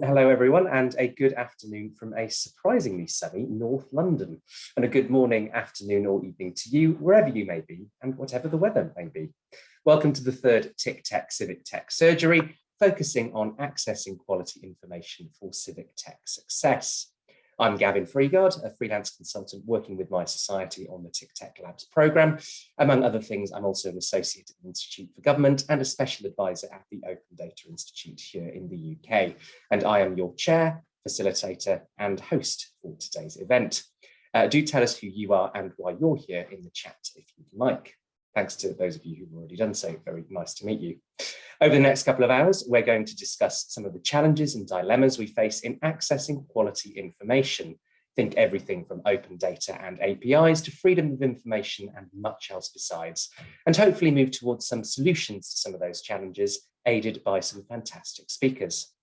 Hello everyone and a good afternoon from a surprisingly sunny North London and a good morning, afternoon or evening to you wherever you may be and whatever the weather may be. Welcome to the third TICTeC Civic Tech Surgery focusing on accessing quality information for civic tech success. I'm Gavin Freegard, a freelance consultant working with mySociety on the TICTeC Labs programme. Among other things, I'm also an associate at the Institute for Government and a special advisor at the Open Data Institute here in the UK. And I am your chair, facilitator and host for today's event. Uh, do tell us who you are and why you're here in the chat if you'd like. Thanks to those of you who've already done so. Very nice to meet you. Over the next couple of hours, we're going to discuss some of the challenges and dilemmas we face in accessing quality information. Think everything from open data and APIs to freedom of information and much else besides, and hopefully move towards some solutions to some of those challenges, aided by some fantastic speakers.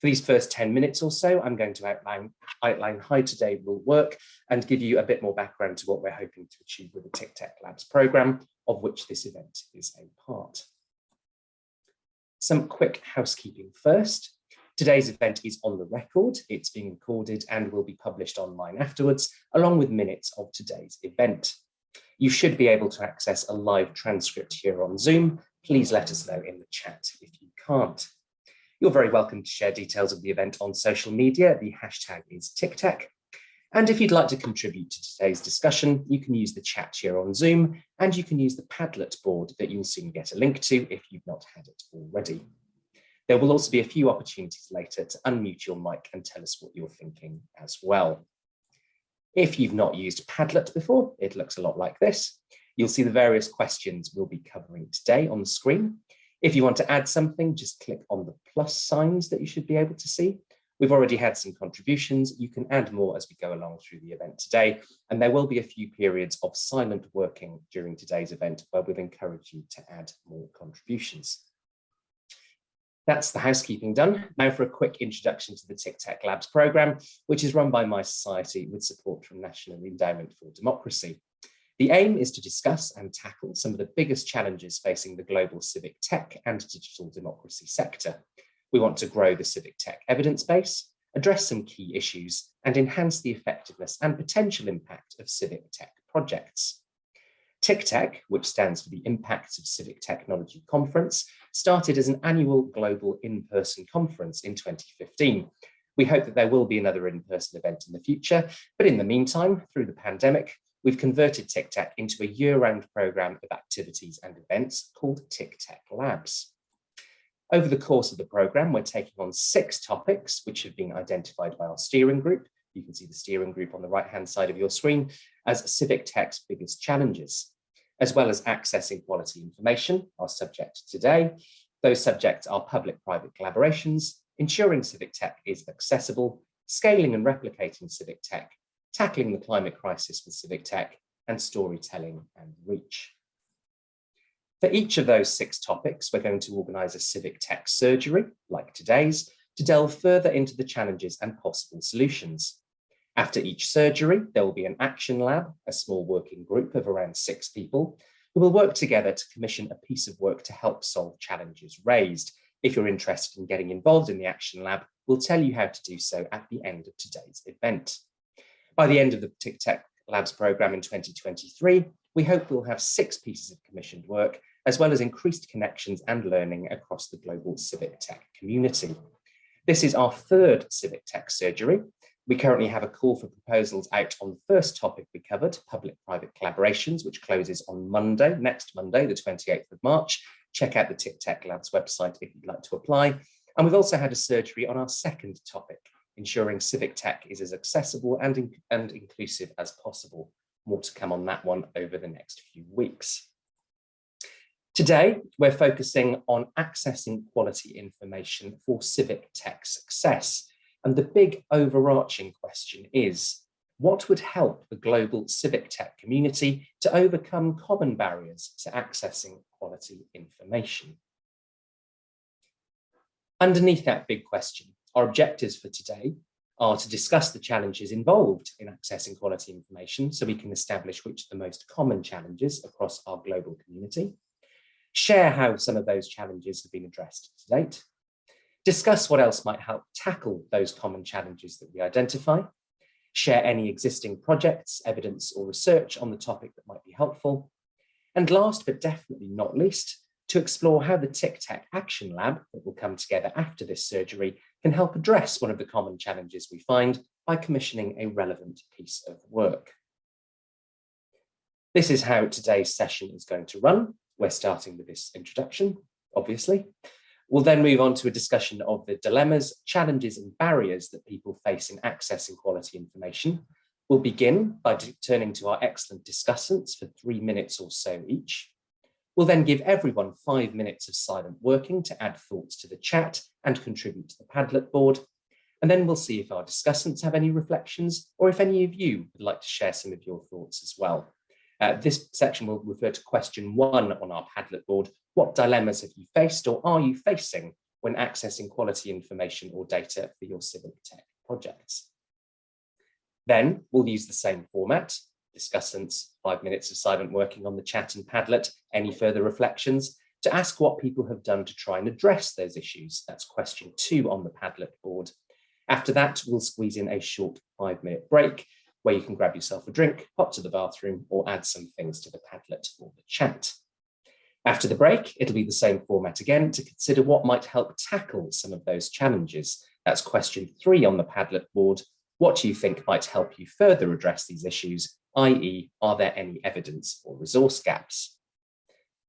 For these first 10 minutes or so, I'm going to outline, outline how today will work and give you a bit more background to what we're hoping to achieve with the TICTeC Labs program, of which this event is a part. Some quick housekeeping first. Today's event is on the record, it's being recorded and will be published online afterwards, along with minutes of today's event. You should be able to access a live transcript here on Zoom. Please let us know in the chat if you can't. You're very welcome to share details of the event on social media. The hashtag is TICTeC. And if you'd like to contribute to today's discussion, you can use the chat here on Zoom, and you can use the Padlet board that you'll soon get a link to if you've not had it already. There will also be a few opportunities later to unmute your mic and tell us what you're thinking as well. If you've not used Padlet before, it looks a lot like this. You'll see the various questions we'll be covering today on the screen. If you want to add something, just click on the plus signs that you should be able to see, We've already had some contributions. You can add more as we go along through the event today, and there will be a few periods of silent working during today's event where we'll encourage you to add more contributions. That's the housekeeping done. Now for a quick introduction to the TICTeC Labs programme, which is run by mySociety with support from National Endowment for Democracy. The aim is to discuss and tackle some of the biggest challenges facing the global civic tech and digital democracy sector, we want to grow the civic tech evidence base, address some key issues, and enhance the effectiveness and potential impact of civic tech projects. TICTeC, which stands for the Impacts of Civic Technology Conference, started as an annual global in-person conference in 2015. We hope that there will be another in-person event in the future, but in the meantime, through the pandemic, we've converted TICTeC into a year-round programme of activities and events called TICTeC Labs. Over the course of the programme, we're taking on six topics, which have been identified by our steering group. You can see the steering group on the right-hand side of your screen as civic tech's biggest challenges, as well as accessing quality information, our subject today. Those subjects are public-private collaborations, ensuring civic tech is accessible, scaling and replicating civic tech, tackling the climate crisis with civic tech, and storytelling and reach. For each of those six topics, we're going to organise a civic tech surgery, like today's, to delve further into the challenges and possible solutions. After each surgery, there will be an action lab, a small working group of around six people, who will work together to commission a piece of work to help solve challenges raised. If you're interested in getting involved in the action lab, we'll tell you how to do so at the end of today's event. By the end of the TICTeC Labs programme in 2023, we hope we'll have six pieces of commissioned work, as well as increased connections and learning across the global civic tech community. This is our third civic tech surgery. We currently have a call for proposals out on the first topic we covered, public-private collaborations, which closes on Monday, next Monday, the 28th of March. Check out the TICTeC Labs website if you'd like to apply. And we've also had a surgery on our second topic, ensuring civic tech is as accessible and, in and inclusive as possible. More to come on that one over the next few weeks. Today, we're focusing on accessing quality information for civic tech success. And the big overarching question is, what would help the global civic tech community to overcome common barriers to accessing quality information? Underneath that big question, our objectives for today are to discuss the challenges involved in accessing quality information so we can establish which are the most common challenges across our global community, share how some of those challenges have been addressed to date, discuss what else might help tackle those common challenges that we identify, share any existing projects, evidence or research on the topic that might be helpful, and last but definitely not least, to explore how the TICTeC Action Lab that will come together after this surgery can help address one of the common challenges we find by commissioning a relevant piece of work. This is how today's session is going to run. We're starting with this introduction, obviously. We'll then move on to a discussion of the dilemmas, challenges and barriers that people face in accessing quality information. We'll begin by turning to our excellent discussants for three minutes or so each. We'll then give everyone five minutes of silent working to add thoughts to the chat and contribute to the Padlet board. And then we'll see if our discussants have any reflections or if any of you would like to share some of your thoughts as well. Uh, this section will refer to question one on our Padlet board. What dilemmas have you faced or are you facing when accessing quality information or data for your civic tech projects? Then we'll use the same format, discussants, five minutes of silent working on the chat and Padlet, any further reflections, to ask what people have done to try and address those issues. That's question two on the Padlet board. After that, we'll squeeze in a short five minute break where you can grab yourself a drink, pop to the bathroom, or add some things to the Padlet or the chat. After the break, it'll be the same format again to consider what might help tackle some of those challenges. That's question three on the Padlet board. What do you think might help you further address these issues, i.e. are there any evidence or resource gaps?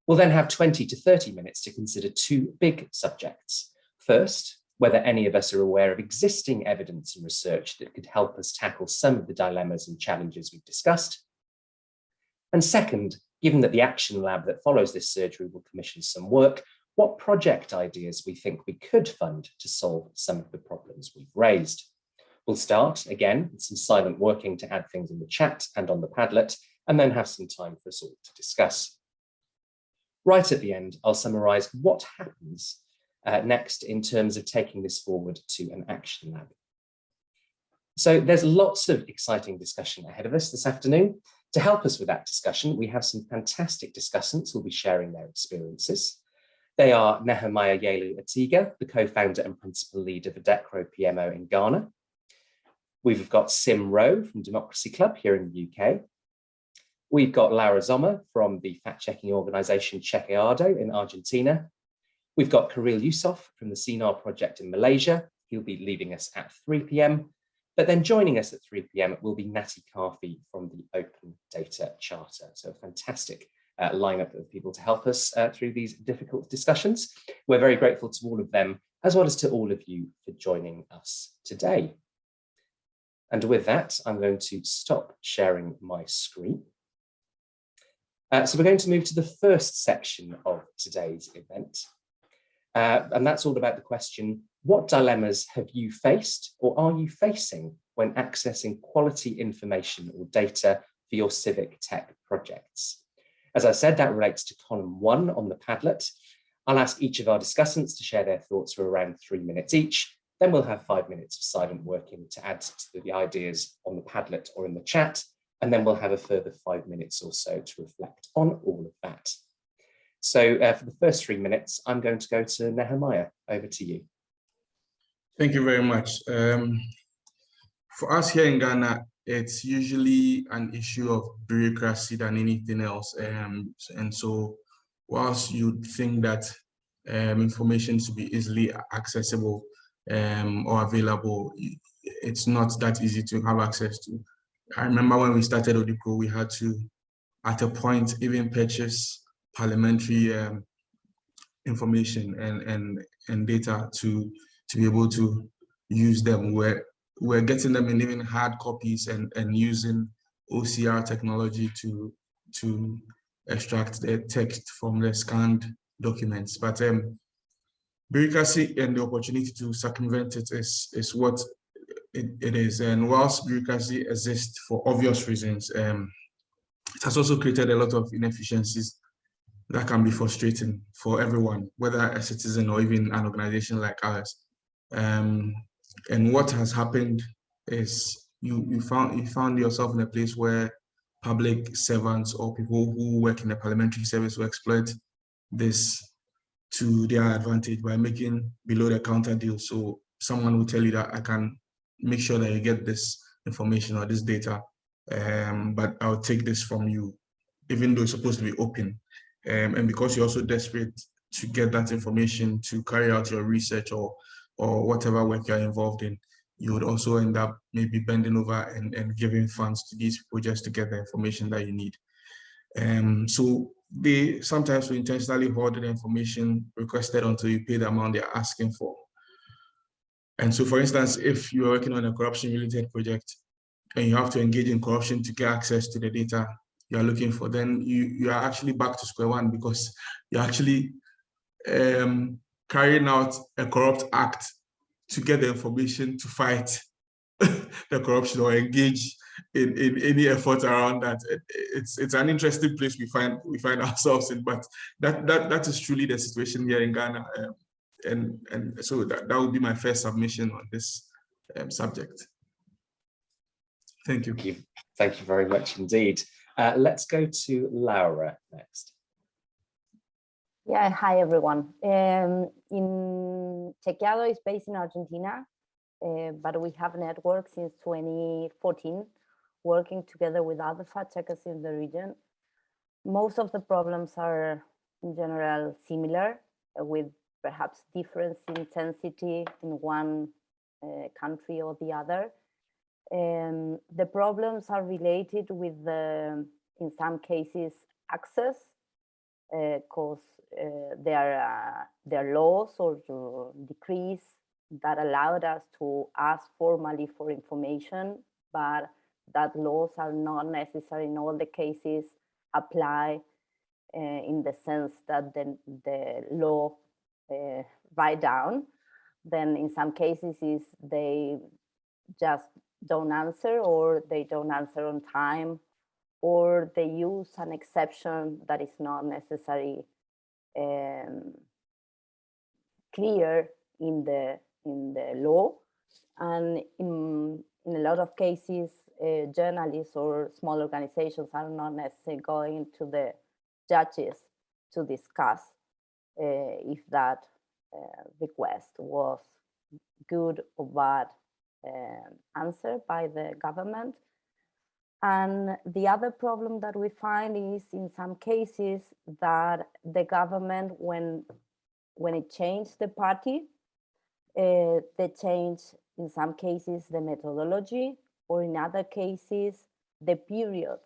We'll then have 20 to 30 minutes to consider two big subjects. First, whether any of us are aware of existing evidence and research that could help us tackle some of the dilemmas and challenges we've discussed. And second, given that the action lab that follows this surgery will commission some work, what project ideas we think we could fund to solve some of the problems we've raised. We'll start again with some silent working to add things in the chat and on the Padlet, and then have some time for us all to discuss. Right at the end, I'll summarize what happens uh, next in terms of taking this forward to an action lab. So there's lots of exciting discussion ahead of us this afternoon. To help us with that discussion, we have some fantastic discussants who'll be sharing their experiences. They are Nehemiah Yelu Atiga, the co-founder and principal lead of Odekro PMO in Ghana. We've got Sym Roe from Democracy Club here in the UK. We've got Laura Zommer from the fact-checking organization Chequeado in Argentina. We've got Khairil Yusof from the Sinar project in Malaysia. He'll be leaving us at 3 p.m. But then joining us at 3 p.m. will be Natty Carfi from the Open Data Charter. So a fantastic uh, lineup of people to help us uh, through these difficult discussions. We're very grateful to all of them, as well as to all of you for joining us today. And with that, I'm going to stop sharing my screen. Uh, so we're going to move to the first section of today's event, uh, and that's all about the question, what dilemmas have you faced or are you facing when accessing quality information or data for your civic tech projects? As I said, that relates to column one on the Padlet. I'll ask each of our discussants to share their thoughts for around three minutes each. Then we'll have five minutes of silent working to add to the ideas on the Padlet or in the chat. And then we'll have a further five minutes or so to reflect on all of that. So uh, for the first three minutes, I'm going to go to Nehemiah. Over to you. Thank you very much. Um, for us here in Ghana, it's usually an issue of bureaucracy than anything else. Um, and so whilst you think that um, information should be easily accessible um, or available, it's not that easy to have access to. I remember when we started Odekro, we had to, at a point, even purchase parliamentary um, information and, and, and data to, to be able to use them. We're, we're getting them in even hard copies and, and using OCR technology to, to extract the text from the scanned documents. But um, bureaucracy and the opportunity to circumvent it is, is what it, it is. And whilst bureaucracy exists for obvious reasons, um, it has also created a lot of inefficiencies that can be frustrating for everyone, whether a citizen or even an organization like ours. Um, and what has happened is you you found you found yourself in a place where public servants or people who work in the parliamentary service will exploit this to their advantage by making below the counter deals. So someone will tell you that I can make sure that you get this information or this data, um, but I'll take this from you, even though it's supposed to be open. Um, and because you're also desperate to get that information to carry out your research or or whatever work you're involved in, you would also end up maybe bending over and, and giving funds to these people just to get the information that you need. Um, so they sometimes will intentionally hoard the information requested until you pay the amount they're asking for. And so, for instance, if you're working on a corruption related project and you have to engage in corruption to get access to the data you're looking for, then you, you are actually back to square one because you're actually um, carrying out a corrupt act to get the information to fight the corruption or engage in, in any effort around that. It, it's it's an interesting place we find we find ourselves in, but that that that is truly the situation here in Ghana. Um, and and so that, that would be my first submission on this um, subject. Thank you. Thank you. Thank you very much indeed. Uh, let's go to Laura next. Yeah, hi everyone. Um, in Chequeado is based in Argentina, uh, but we have networked since 2014, working together with other fact checkers in the region. Most of the problems are in general similar, uh, with perhaps difference in intensity in one uh, country or the other. Um, the problems are related with the, in some cases, access, because uh, uh, there, are, there are laws or decrees that allowed us to ask formally for information, but that laws are not necessary in all the cases apply uh, in the sense that the, the law uh, write down. Then in some cases is they just don't answer or they don't answer on time or they use an exception that is not necessarily um, clear in the in the law and in, in a lot of cases uh, journalists or small organizations are not necessarily going to the judges to discuss uh, if that uh, request was good or bad um, answer by the government. And the other problem that we find is in some cases that the government, when, when it changed the party, uh, they change in some cases the methodology or in other cases the periods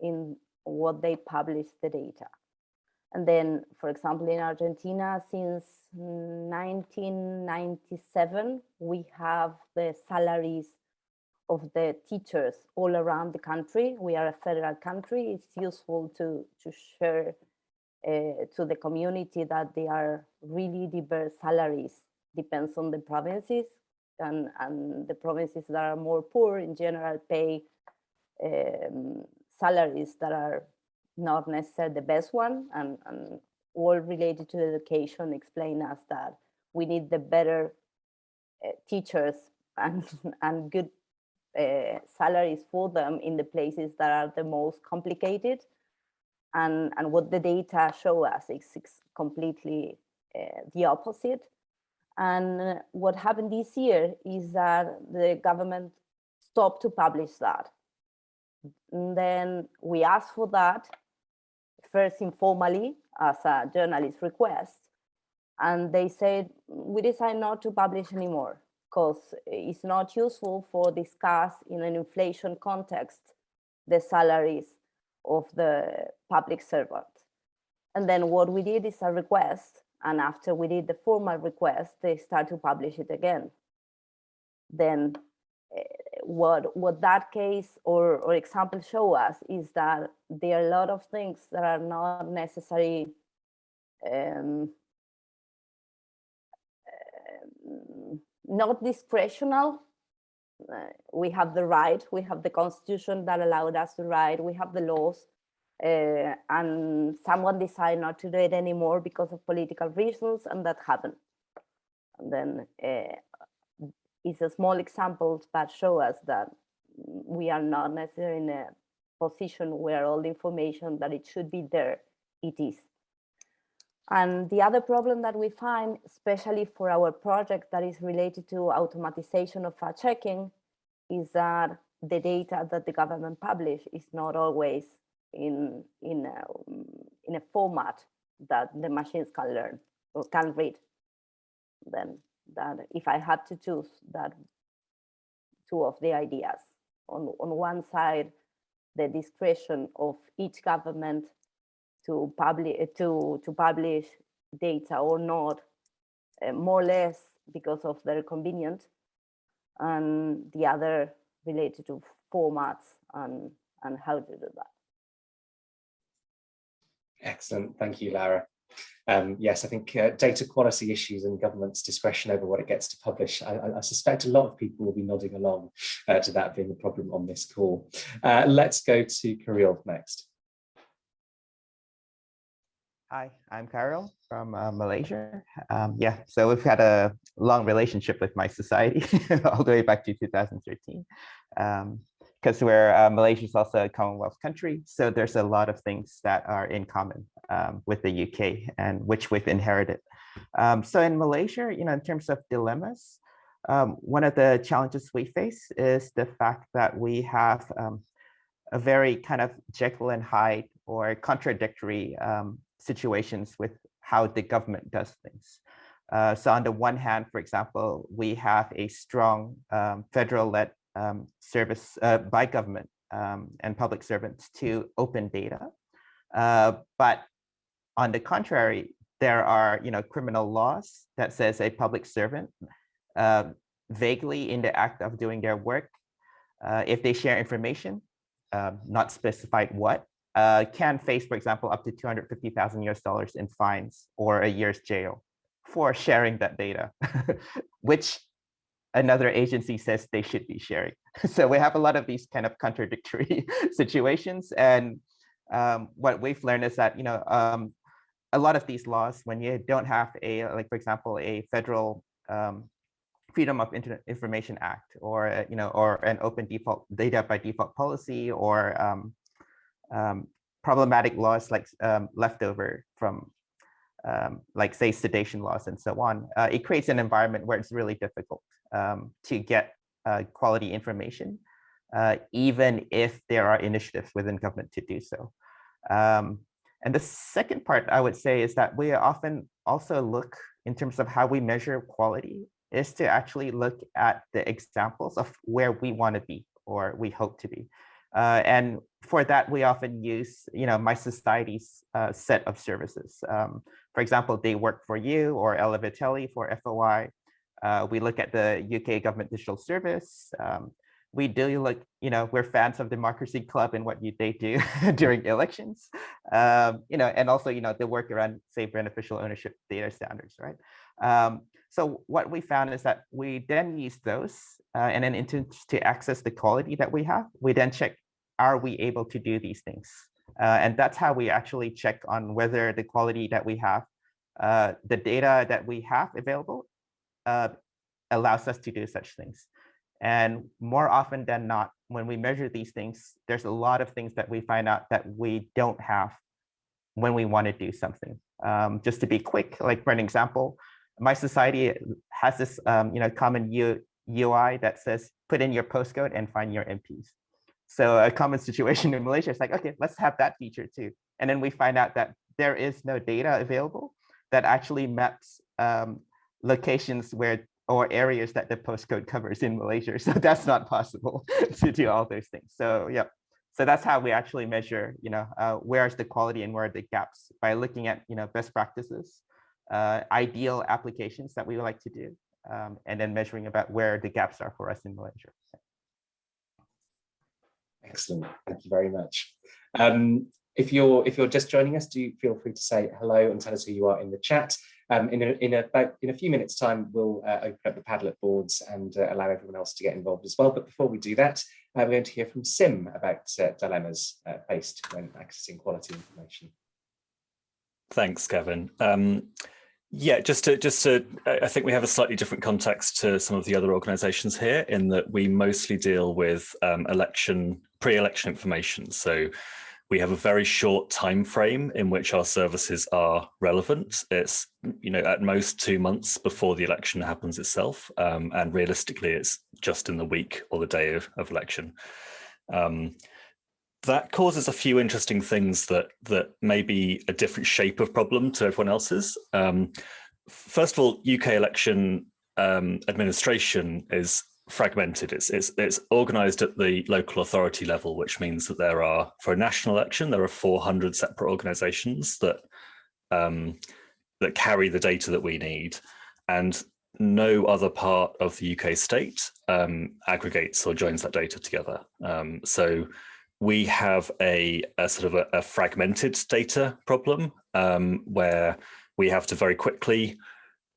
in what they publish the data. And then, for example, in Argentina, since 1997, we have the salaries of the teachers all around the country. We are a federal country. It's useful to, to share uh, to the community that they are really diverse salaries. Depends on the provinces and, and the provinces that are more poor in general pay um, salaries that are not necessarily the best one and, and all related to education explain us that we need the better uh, teachers and, and good uh, salaries for them in the places that are the most complicated. And, and what the data show us is, completely uh, the opposite. And uh, what happened this year is that the government stopped to publish that. And then we asked for that first informally as a journalist request. And they said, we decide not to publish anymore because it's not useful for discuss in an inflation context the salaries of the public servant. And then what we did is a request. And after we did the formal request, they start to publish it again. Then eh, what what that case or, or example show us is that there are a lot of things that are not necessary um, uh, not discretional. Uh, we have the right, we have the constitution that allowed us to write, we have the laws, uh, and someone decided not to do it anymore because of political reasons, and that happened. And then uh, it's a small example, but show us that we are not necessarily in a position where all the information that it should be there, it is. And the other problem that we find, especially for our project that is related to automatization of fact checking, is that the data that the government publish is not always in, in, a, in a format that the machines can learn or can read. Then that if I had to choose that two of the ideas, on, on one side, the discretion of each government to publish to to publish data or not, uh, more or less because of their convenience, and the other related to formats and and how to do that. Excellent, thank you, Lara. Um, yes, I think uh, data quality issues and government's discretion over what it gets to publish. I, I suspect a lot of people will be nodding along uh, to that being a problem on this call. Uh, let's go to Khairil next. Hi, I'm Khairil from uh, Malaysia. Um, yeah, so we've had a long relationship with mySociety all the way back to 2013. Because we're uh, Malaysia is also a Commonwealth country, so there's a lot of things that are in common um, with the UK and which we've inherited. Um, so in Malaysia, you know, in terms of dilemmas, um, one of the challenges we face is the fact that we have um, a very kind of Jekyll and Hyde or contradictory um, situations with how the government does things. Uh, so on the one hand, for example, we have a strong um, federal-led um, service uh, by government um, and public servants to open data. Uh, but on the contrary, there are you know, criminal laws that says a public servant uh, vaguely in the act of doing their work, uh, if they share information, um, not specified what, uh, can face, for example, up to 250,000 US dollars in fines or a year's jail for sharing that data, which another agency says they should be sharing. so we have a lot of these kind of contradictory situations. And um, what we've learned is that, you know, um, a lot of these laws, when you don't have a, like, for example, a federal um, Freedom of Information Act or, you know, or an open default data by default policy or um, um, problematic laws like um, leftover from um, like say sedition laws and so on, uh, it creates an environment where it's really difficult um, to get uh, quality information, uh, even if there are initiatives within government to do so. Um, and the second part I would say is that we often also look in terms of how we measure quality is to actually look at the examples of where we want to be or we hope to be. Uh, and for that, we often use, you know, mySociety's uh, set of services. Um, for example, They Work For You or Alaveteli for FOI. Uh, we look at the UK Government Digital Service. Um, we do look, you know, we're fans of Democracy Club and what you, they do during elections, um, you know, and also, you know, the work around, say, beneficial ownership data standards, right? Um, so what we found is that we then use those uh, and then into to access the quality that we have, we then check are we able to do these things? Uh, and that's how we actually check on whether the quality that we have, uh, the data that we have available uh, allows us to do such things. And more often than not, when we measure these things, there's a lot of things that we find out that we don't have when we want to do something. Um, just to be quick, like for an example, mySociety has this um, you know, common U UI that says, put in your postcode and find your MPs. So a common situation in Malaysia is like, okay, let's have that feature too. And then we find out that there is no data available that actually maps um, locations where or areas that the postcode covers in Malaysia. So that's not possible to do all those things. So yeah, so that's how we actually measure, you know, uh, where's the quality and where are the gaps by looking at, you know, best practices, uh, ideal applications that we would like to do, um, and then measuring about where the gaps are for us in Malaysia. Excellent. Thank you very much. Um, if you're if you're just joining us, do feel free to say hello and tell us who you are in the chat. Um, in a in a in a few minutes time, we'll uh, open up the Padlet boards and uh, allow everyone else to get involved as well. But before we do that, uh, we're going to hear from Sym about uh, dilemmas uh, faced when accessing quality information. Thanks, Kevin. Um, yeah, just to just to, I think we have a slightly different context to some of the other organisations here in that we mostly deal with um, election pre-election information. So we have a very short time frame in which our services are relevant. It's you know at most two months before the election happens itself, um, and realistically, it's just in the week or the day of, of election. Um, that causes a few interesting things that that may be a different shape of problem to everyone else's. Um, first of all, UK election um, administration is fragmented. It's, it's, it's organized at the local authority level, which means that there are, for a national election, there are 400 separate organizations that, um, that carry the data that we need. And no other part of the UK state um, aggregates or joins that data together. Um, so we have a, a sort of a, a, fragmented data problem um, where we have to very quickly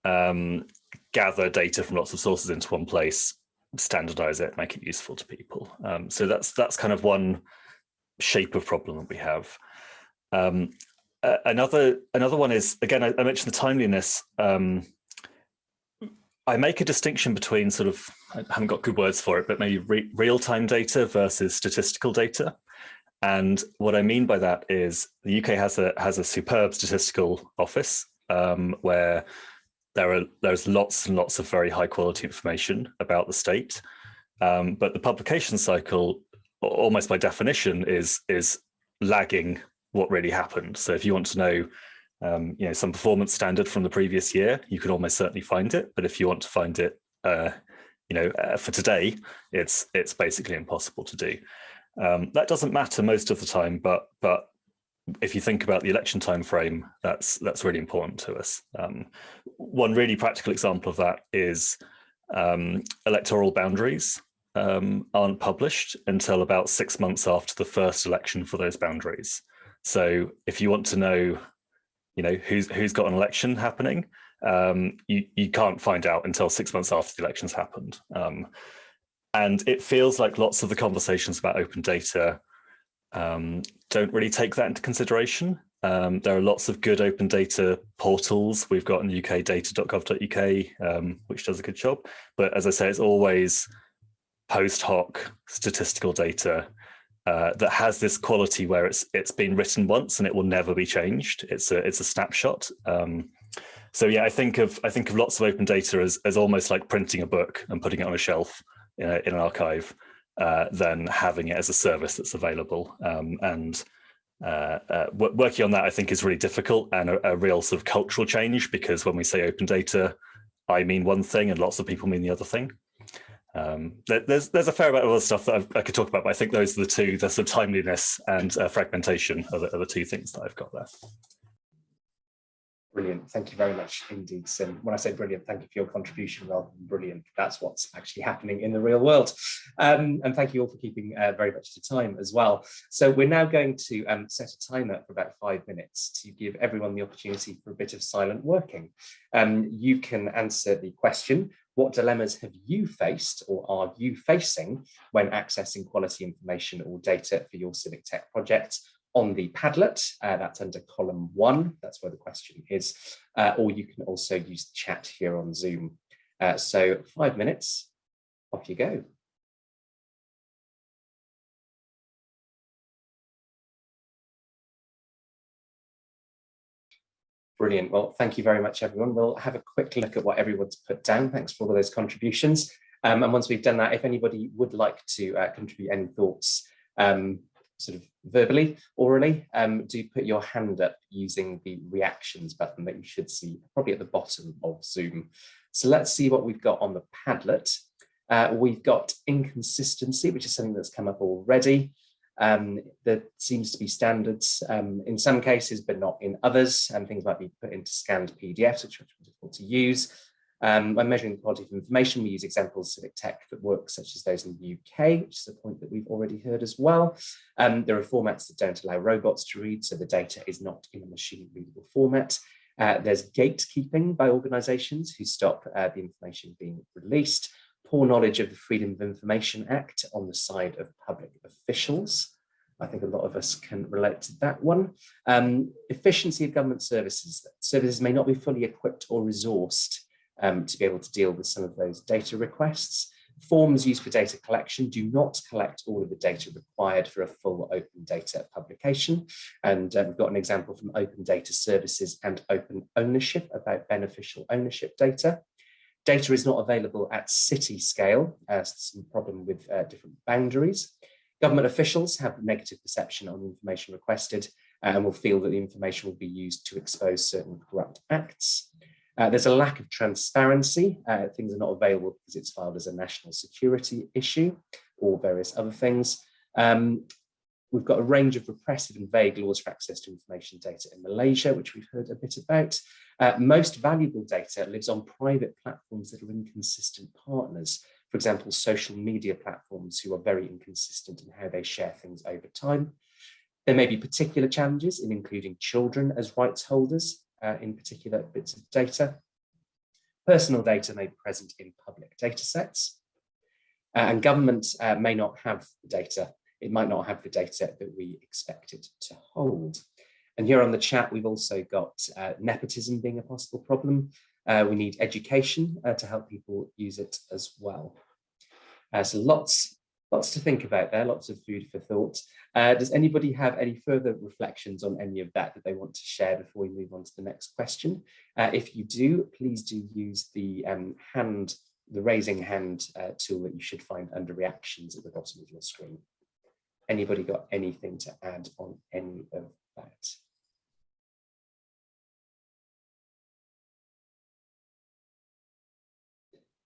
um, gather data from lots of sources into one place, standardize it, make it useful to people. Um, so that's that's kind of one shape of problem that we have. Um, uh, another another one is again I, I mentioned the timeliness. Um, I make a distinction between sort of I haven't got good words for it, but maybe re real time data versus statistical data. And what I mean by that is the UK has a has a superb statistical office um, where there are there's lots and lots of very high quality information about the state, um, but the publication cycle, almost by definition, is is lagging what really happened. So if you want to know, um, you know, some performance standard from the previous year, you can almost certainly find it. But if you want to find it, uh, you know, uh, for today, it's it's basically impossible to do. Um, that doesn't matter most of the time, but but if you think about the election time frame, that's that's really important to us. Um, one really practical example of that is um, electoral boundaries um, aren't published until about six months after the first election for those boundaries. So if you want to know, you know, who's who's got an election happening, um, you you can't find out until six months after the election's happened. Um, and it feels like lots of the conversations about open data um, don't really take that into consideration. Um, there are lots of good open data portals. We've got in the UK data.gov.uk, um, which does a good job. But as I say, it's always post hoc statistical data uh, that has this quality where it's it's been written once and it will never be changed. It's a it's a snapshot. Um, so yeah, I think of I think of lots of open data as as almost like printing a book and putting it on a shelf in, a, in an archive uh, than having it as a service that's available. Um, and uh, uh, working on that, I think, is really difficult and a, a, real sort of cultural change because when we say open data, I mean one thing and lots of people mean the other thing. Um, there's there's a fair amount of other stuff that I've, i could talk about, but I think those are the two, the sort of timeliness and uh, fragmentation are the, are the two things that I've got there. Brilliant. Thank you very much indeed, Sym. When I say brilliant, thank you for your contribution rather than brilliant. That's what's actually happening in the real world. Um, and thank you all for keeping uh, very much to time as well. So we're now going to um, set a timer for about five minutes to give everyone the opportunity for a bit of silent working. Um, you can answer the question, what dilemmas have you faced or are you facing when accessing quality information or data for your civic tech project? On the Padlet, uh, that's under column one, that's where the question is, uh, or you can also use chat here on Zoom. Uh, so five minutes, off you go. Brilliant. Well, thank you very much, everyone. We'll have a quick look at what everyone's put down. Thanks for all those contributions. Um, and once we've done that, if anybody would like to uh, contribute any thoughts, um, sort of verbally, orally, um, do put your hand up using the reactions button that you should see probably at the bottom of Zoom. So let's see what we've got on the Padlet. Uh, we've got inconsistency, which is something that's come up already. Um, there seems to be standards um, in some cases, but not in others, and things might be put into scanned PDFs, which are difficult to use. Um, when measuring the quality of information, we use examples of civic tech that work, such as those in the UK, which is a point that we've already heard as well. Um, there are formats that don't allow robots to read, so the data is not in a machine readable format. Uh, there's gatekeeping by organisations who stop uh, the information being released. Poor knowledge of the Freedom of Information Act on the side of public officials. I think a lot of us can relate to that one. Um, efficiency of government services. Services may not be fully equipped or resourced um, to be able to deal with some of those data requests. Forms used for data collection do not collect all of the data required for a full open data publication. And uh, we've got an example from Open Data Services and Open Ownership about beneficial ownership data. Data is not available at city scale, as some problem with uh, different boundaries. Government officials have negative perception on the information requested uh, and will feel that the information will be used to expose certain corrupt acts. Uh, there's a lack of transparency. Uh, things are not available because it's filed as a national security issue or various other things. Um, we've got a range of repressive and vague laws for access to information data in Malaysia, which we've heard a bit about. Uh, most valuable data lives on private platforms that are inconsistent partners. For example, social media platforms who are very inconsistent in how they share things over time. There may be particular challenges in including children as rights holders uh, in particular bits of data. Personal data may be present in public data sets. Uh, and governments uh, may not have the data. It might not have the data that we expect it to hold. And here on the chat, we've also got uh, nepotism being a possible problem. Uh, we need education uh, to help people use it as well. so lots, lots to think about there, lots of food for thought. Uh, does anybody have any further reflections on any of that that they want to share before we move on to the next question? Uh, if you do, please do use the um, hand, the raising hand uh, tool that you should find under reactions at the bottom of your screen. Anybody got anything to add on any of that?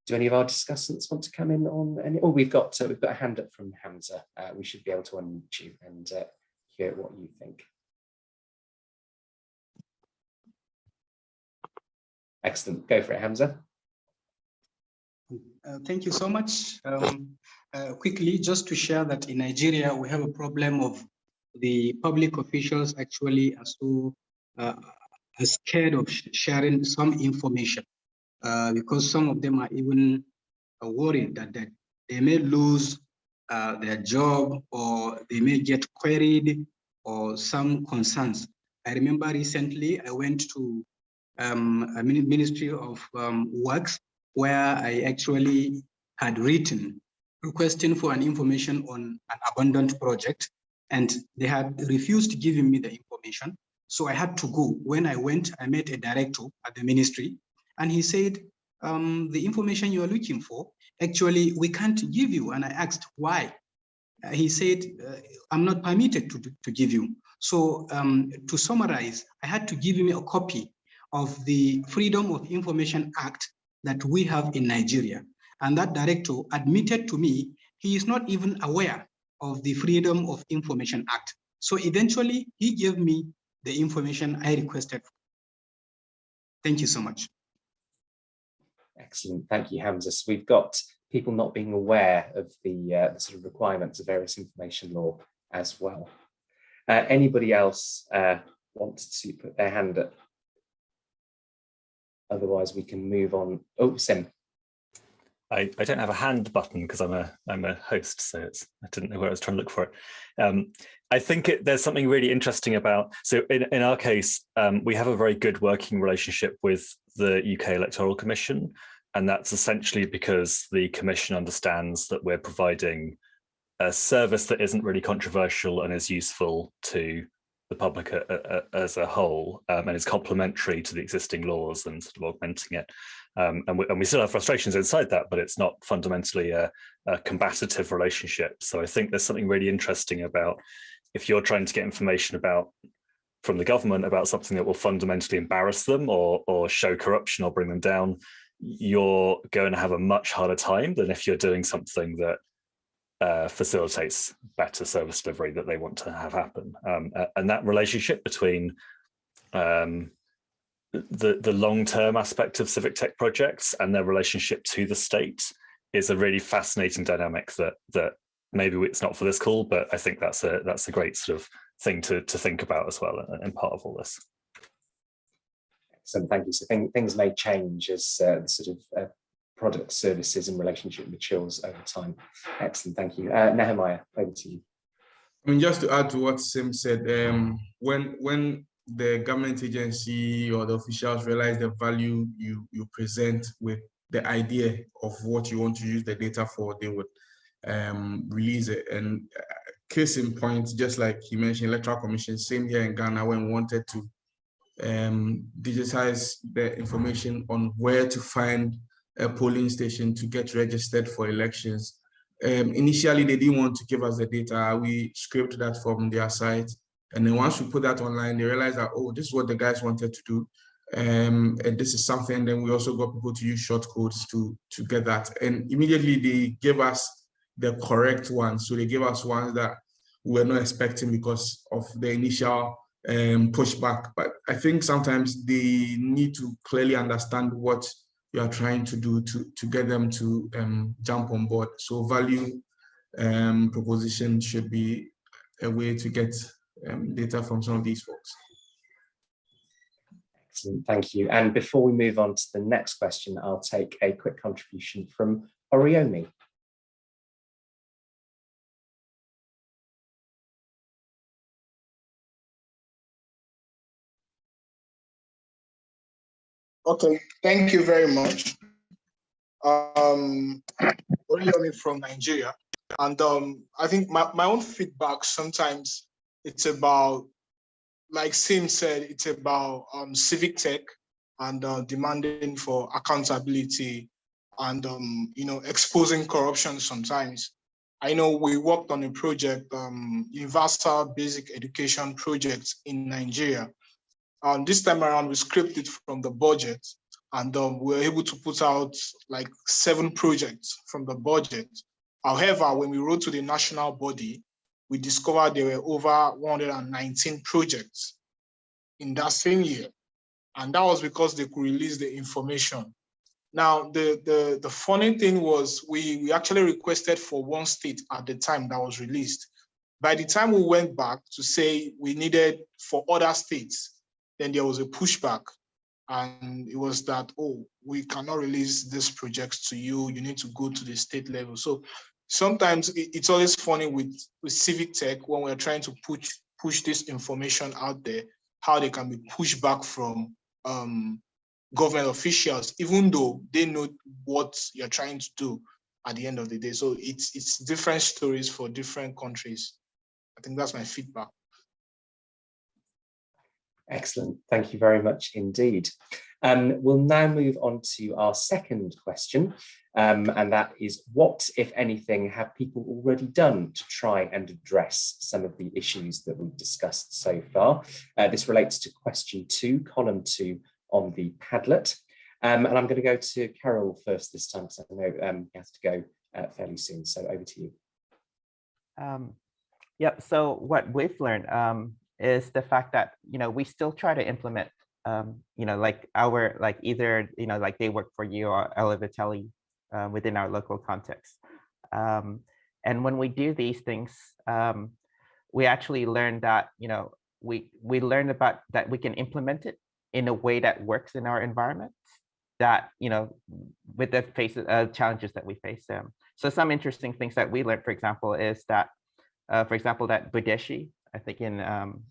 Do any of our discussants want to come in on any? Oh, we've got uh, we've got a hand up from Hamza. Uh, we should be able to unmute you and uh, hear what you think. Excellent. Go for it, Hamza. Uh, thank you so much. Um, uh, quickly, just to share that in Nigeria, we have a problem of the public officials actually are so uh, are scared of sharing some information uh, because some of them are even uh, worried that, that they may lose uh, their job or they may get queried or some concerns. I remember recently I went to um, a Ministry of um, Works where I actually had written requesting for an information on an abandoned project and they had refused giving me the information. So I had to go. When I went, I met a director at the ministry and he said, um, the information you are looking for, actually, we can't give you. And I asked why. Uh, he said, uh, I'm not permitted to, to give you. So um, to summarize, I had to give him a copy of the Freedom of Information Act that we have in Nigeria. And that director admitted to me he is not even aware of the Freedom of Information Act. So eventually he gave me the information I requested. Thank you so much. Excellent, thank you, Hamza. So we've got people not being aware of the, uh, the sort of requirements of various information law as well. Uh, anybody else uh, want to put their hand up? Otherwise, we can move on. Oh, Sym. I, I don't have a hand button because I'm a I'm a host, so it's I didn't know where I was trying to look for it. Um, I think it, there's something really interesting about. So in in our case, um, we have a very good working relationship with the UK Electoral Commission, and that's essentially because the Commission understands that we're providing a service that isn't really controversial and is useful to the public a, a, as a whole um, and is complementary to the existing laws and sort of augmenting it. Um, and, we, and, we, still have frustrations inside that, but it's not fundamentally a, a, combative relationship. So I think there's something really interesting about if you're trying to get information about from the government about something that will fundamentally embarrass them or, or show corruption or bring them down, you're going to have a much harder time than if you're doing something that uh, facilitates better service delivery that they want to have happen. Um, and that relationship between um, the, the long-term aspect of civic tech projects and their relationship to the state is a really fascinating dynamic that that maybe it's not for this call, but I think that's a that's a great sort of thing to to think about as well and part of all this. Excellent, thank you. So thing, things may change as uh, sort of uh, product services and relationship matures over time. Excellent, thank you. Uh, Nehemiah, over to you. I mean, just to add to what Sym said, um, when when the government agency or the officials realize the value you you present with the idea of what you want to use the data for, they would um, release it. And uh, case in point, just like you mentioned, electoral commission, same here in Ghana when we wanted to um, digitize the information on where to find a polling station to get registered for elections. Um, initially, they didn't want to give us the data. We scraped that from their site. And then once we put that online, they realized that, oh, this is what the guys wanted to do. Um, and this is something, then we also got people to use short codes to, to get that. And immediately they gave us the correct ones. So they gave us ones that we were not expecting because of the initial um, pushback. But I think sometimes they need to clearly understand what you are trying to do to, to get them to um, jump on board. So value um, proposition should be a way to get um, data from some of these folks. Excellent, thank you. And before we move on to the next question, I'll take a quick contribution from Oriomi. Okay, thank you very much. Um, from Nigeria. And um, I think my, my own feedback sometimes it's about, like Sym said, it's about um, civic tech and uh, demanding for accountability and, um, you know, exposing corruption sometimes. I know we worked on a project, um, Universal Basic Education Project in Nigeria. And this time around, we scripted from the budget and um, we were able to put out like seven projects from the budget. However, when we wrote to the national body, we discovered there were over 119 projects in that same year. And that was because they could release the information. Now, the, the, the funny thing was we, we actually requested for one state at the time that was released. By the time we went back to say we needed for other states, then there was a pushback and it was that, oh, we cannot release this project to you, you need to go to the state level. So sometimes it's always funny with, with civic tech when we're trying to push, push this information out there, how they can be pushed back from um, government officials, even though they know what you're trying to do at the end of the day. So it's, it's different stories for different countries. I think that's my feedback. Excellent. Thank you very much indeed. Um, we'll now move on to our second question, um, and that is what, if anything, have people already done to try and address some of the issues that we've discussed so far? Uh, this relates to question two, column two on the Padlet. Um, and I'm going to go to Khairil first this time because I know um, he has to go uh, fairly soon. So over to you. Um, yep. So what we've learned um, is the fact that, you know, we still try to implement, um, you know, like our, like either, you know, like TheyWorkForYou or Alaveteli uh, within our local context. Um, and when we do these things, um, we actually learn that, you know, we, we learn about that we can implement it in a way that works in our environment that, you know, with the faces, uh, challenges that we face. Um, so some interesting things that we learned, for example, is that, uh, for example, that Budeshi, I think in um,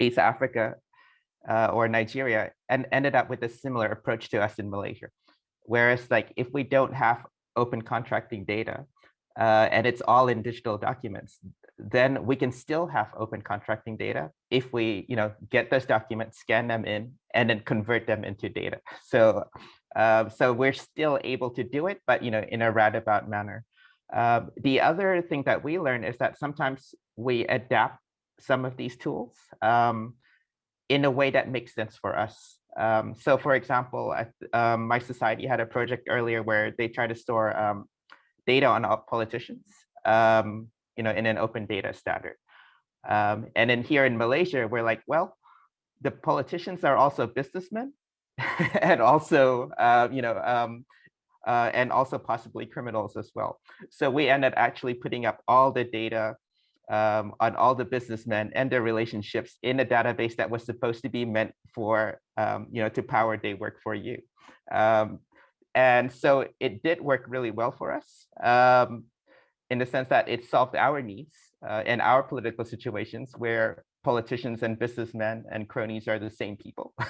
East Africa uh, or Nigeria, and ended up with a similar approach to us in Malaysia. Whereas like if we don't have open contracting data uh, and it's all in digital documents, then we can still have open contracting data if we you know, get those documents, scan them in, and then convert them into data. So, uh, so we're still able to do it, but you know, in a roundabout manner. Uh, the other thing that we learn is that sometimes we adapt some of these tools um, in a way that makes sense for us. Um, so for example, I, um, mySociety had a project earlier where they try to store um, data on politicians, um, you know, in an open data standard. And then here in Malaysia, we're like, well, the politicians are also businessmen and also, uh, you know, uh, and also possibly criminals as well. So we ended up actually putting up all the data um, on all the businessmen and their relationships in a database that was supposed to be meant for, um, you know, to power TheyWorkForYou. Um, and so it did work really well for us um, in the sense that it solved our needs uh, and our political situations where politicians and businessmen and cronies are the same people.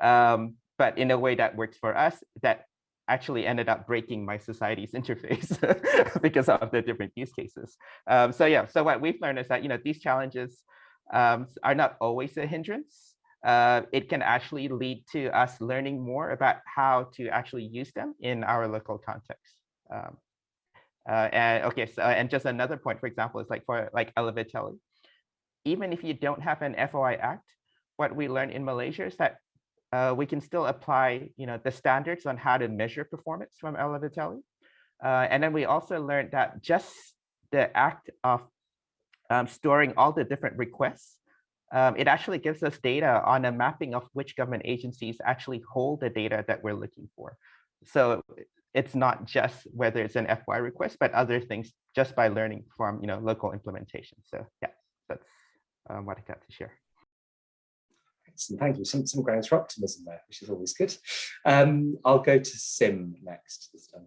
Um, but in a way that works for us, that actually ended up breaking mySociety's interface because of the different use cases. Um, so yeah, so what we've learned is that you know these challenges um, are not always a hindrance. Uh, it can actually lead to us learning more about how to actually use them in our local context. Um, uh, and okay, so and just another point, for example, is like for like Alaveteli, even if you don't have an FOI Act, what we learned in Malaysia is that uh, we can still apply, you know, the standards on how to measure performance from Alaveteli. Uh, and then we also learned that just the act of um, storing all the different requests, um, it actually gives us data on a mapping of which government agencies actually hold the data that we're looking for. So it's not just whether it's an FY request, but other things just by learning from, you know, local implementation. So yeah, that's um, what I got to share. Excellent, thank you. Some, some grounds for optimism there, which is always good. Um, I'll go to Sym next this time.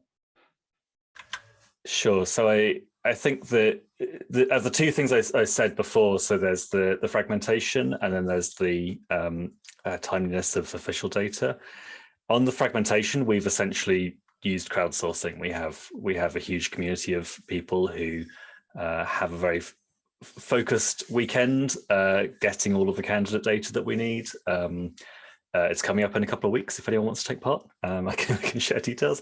Sure. So I I think that the, uh, the two things I, I, said before, so there's the, the fragmentation and then there's the um, uh, timeliness of official data. On the fragmentation, we've essentially used crowdsourcing. We have we have a huge community of people who uh, have a very focused weekend uh, getting all of the candidate data that we need. Um, uh, it's coming up in a couple of weeks if anyone wants to take part. Um, I, can, I, can, share details.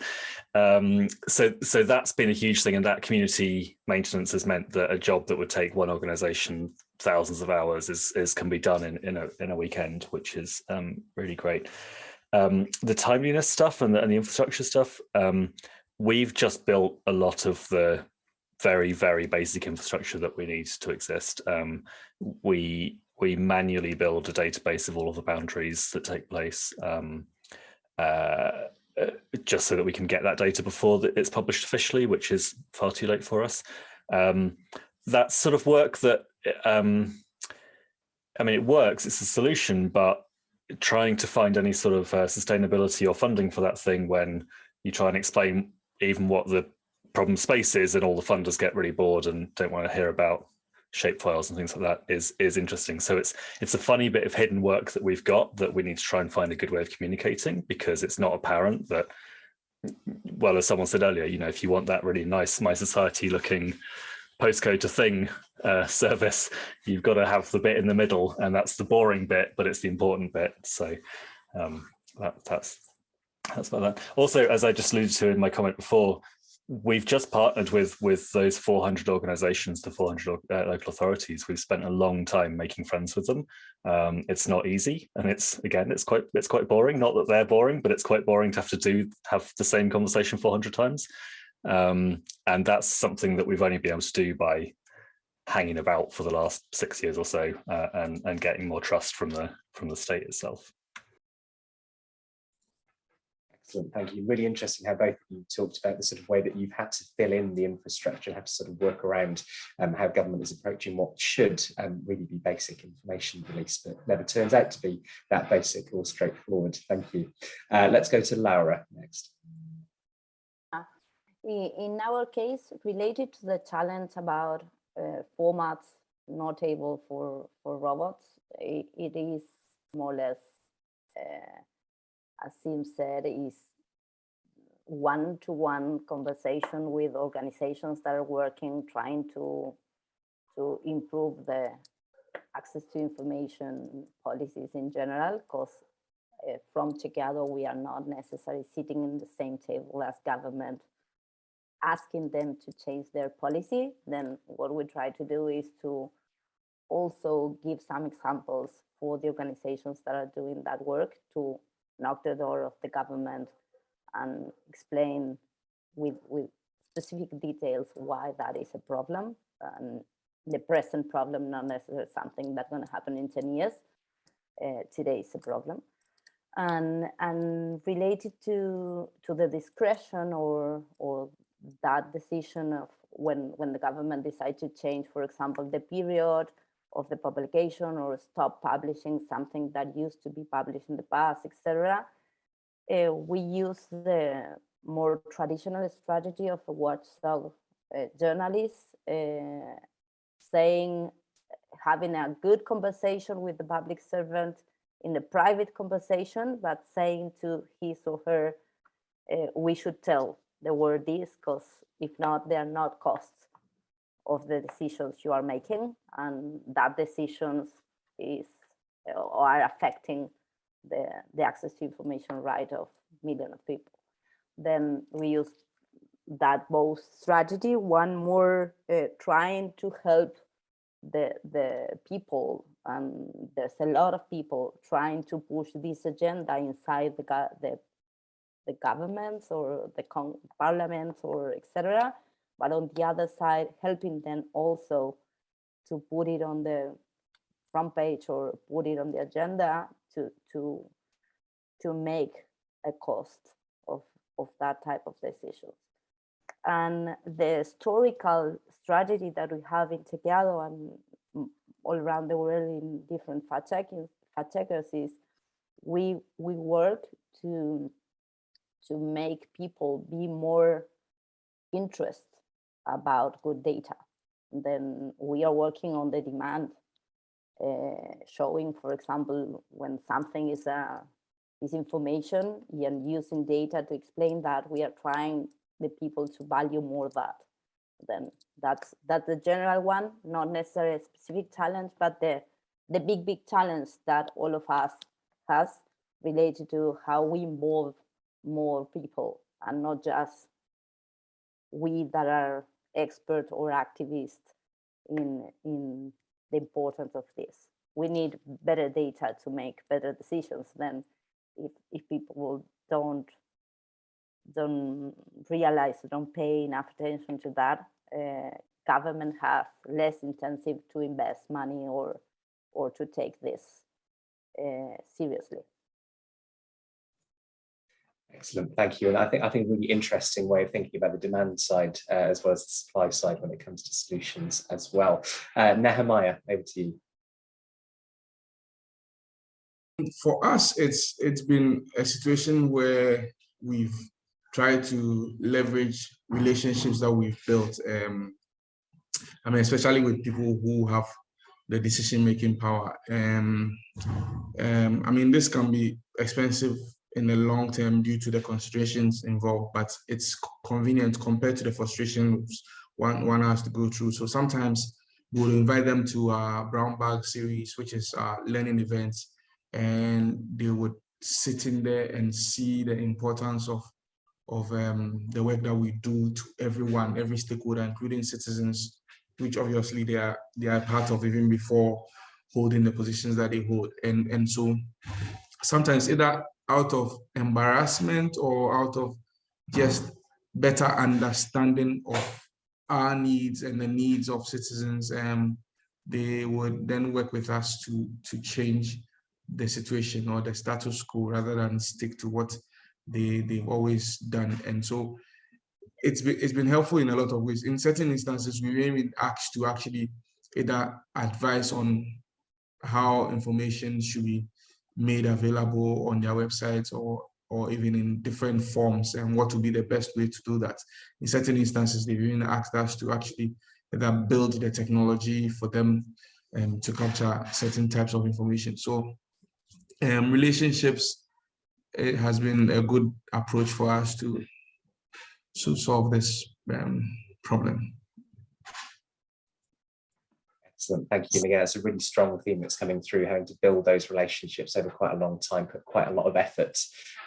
Um, so, so that's been a huge thing and that community maintenance has meant that a job that would take one organization thousands of hours is, is can be done in, in, a, in a weekend, which is um, really great. Um, the timeliness stuff and the, and the infrastructure stuff, um, we've just built a lot of the very, very basic infrastructure that we need to exist. Um, we we manually build a database of all of the boundaries that take place um, uh, uh, just so that we can get that data before it's published officially, which is far too late for us. Um, that's sort of work that, um, I mean, it works, it's a solution, but trying to find any sort of uh, sustainability or funding for that thing when you try and explain even what the problem spaces and all the funders get really bored and don't want to hear about shape files and things like that is is interesting. So it's it's a funny bit of hidden work that we've got that we need to try and find a good way of communicating because it's not apparent that well as someone said earlier, you know, if you want that really nice mySociety looking postcode to thing uh, service, you've got to have the bit in the middle and that's the boring bit, but it's the important bit. So um, that, that's that's about that. Also, as I just alluded to in my comment before, we've just partnered with with those 400 organizations the 400 uh, local authorities. We've spent a long time making friends with them. Um, it's not easy and it's again it's quite it's quite boring. Not that they're boring but it's quite boring to have to do have the same conversation 400 times. Um, and that's something that we've only been able to do by hanging about for the last six years or so uh, and and getting more trust from the from the state itself Excellent, thank you. Really interesting how both of you talked about the sort of way that you've had to fill in the infrastructure, have to sort of work around um, how government is approaching what should um, really be basic information release, but never turns out to be that basic or straightforward. Thank you. Uh, let's go to Laura next. In our case, related to the challenge about uh, formats not able for, for robots, it, it is more or less uh, as Sym said, is one-to-one -one conversation with organizations that are working, trying to, to improve the access to information policies in general, because uh, from together we are not necessarily sitting in the same table as government, asking them to change their policy. Then what we try to do is to also give some examples for the organizations that are doing that work to knock the door of the government and explain with, with specific details why that is a problem and the present problem, not necessarily something that's going to happen in 10 years. Uh, today is a problem. And, and related to, to the discretion or, or that decision of when, when the government decides to change, for example, the period of the publication or stop publishing something that used to be published in the past, etc. Uh, we use the more traditional strategy of a watchdog uh, journalist uh, saying, having a good conversation with the public servant in a private conversation, but saying to his or her uh, we should tell the word this because if not, they are not costs of the decisions you are making and that decisions is or are affecting the, the access to information right of millions of people. Then we use that both strategy, one more uh, trying to help the, the people, and there's a lot of people trying to push this agenda inside the, the, the governments or the parliaments or etc. But on the other side, helping them also to put it on the front page or put it on the agenda to to to make a cost of of that type of decisions and the historical strategy that we have in Chequeado and all around the world in different fact checking fact checkers is we we work to to make people be more interested about good data. Then we are working on the demand uh, showing, for example, when something is a uh, is information and using data to explain that we are trying the people to value more that. Then that's that's the general one, not necessarily a specific challenge, but the the big big challenge that all of us has related to how we involve more people and not just we that are expert or activists in in the importance of this. We need better data to make better decisions than if, if people don't don't realize, don't pay enough attention to that, uh, government has less intensive to invest money or or to take this uh, seriously. Excellent, thank you. And I think I think a really interesting way of thinking about the demand side uh, as well as the supply side when it comes to solutions as well. Uh, Nehemiah, over to you. For us, it's it's been a situation where we've tried to leverage relationships that we've built. Um, I mean, especially with people who have the decision-making power. Um, um, I mean, this can be expensive in the long term due to the considerations involved, but it's convenient compared to the frustrations one, one has to go through. So sometimes we'll invite them to our brown bag series, which is our learning events, and they would sit in there and see the importance of of um, the work that we do to everyone, every stakeholder, including citizens, which obviously they are they are part of even before holding the positions that they hold. And and so sometimes either out of embarrassment or out of just better understanding of our needs and the needs of citizens, um, they would then work with us to, to change the situation or the status quo rather than stick to what they, they've always done. And so it's been, it's been helpful in a lot of ways. In certain instances, we may be asked to actually either advise on how information should be made available on their websites or or even in different forms and what would be the best way to do that. In certain instances, they've even asked us to actually either build the technology for them um, to capture certain types of information. So um, relationships it has been a good approach for us to, to solve this um, problem. Excellent, thank you. Again, it's a really strong theme that's coming through, having to build those relationships over quite a long time, put quite a lot of effort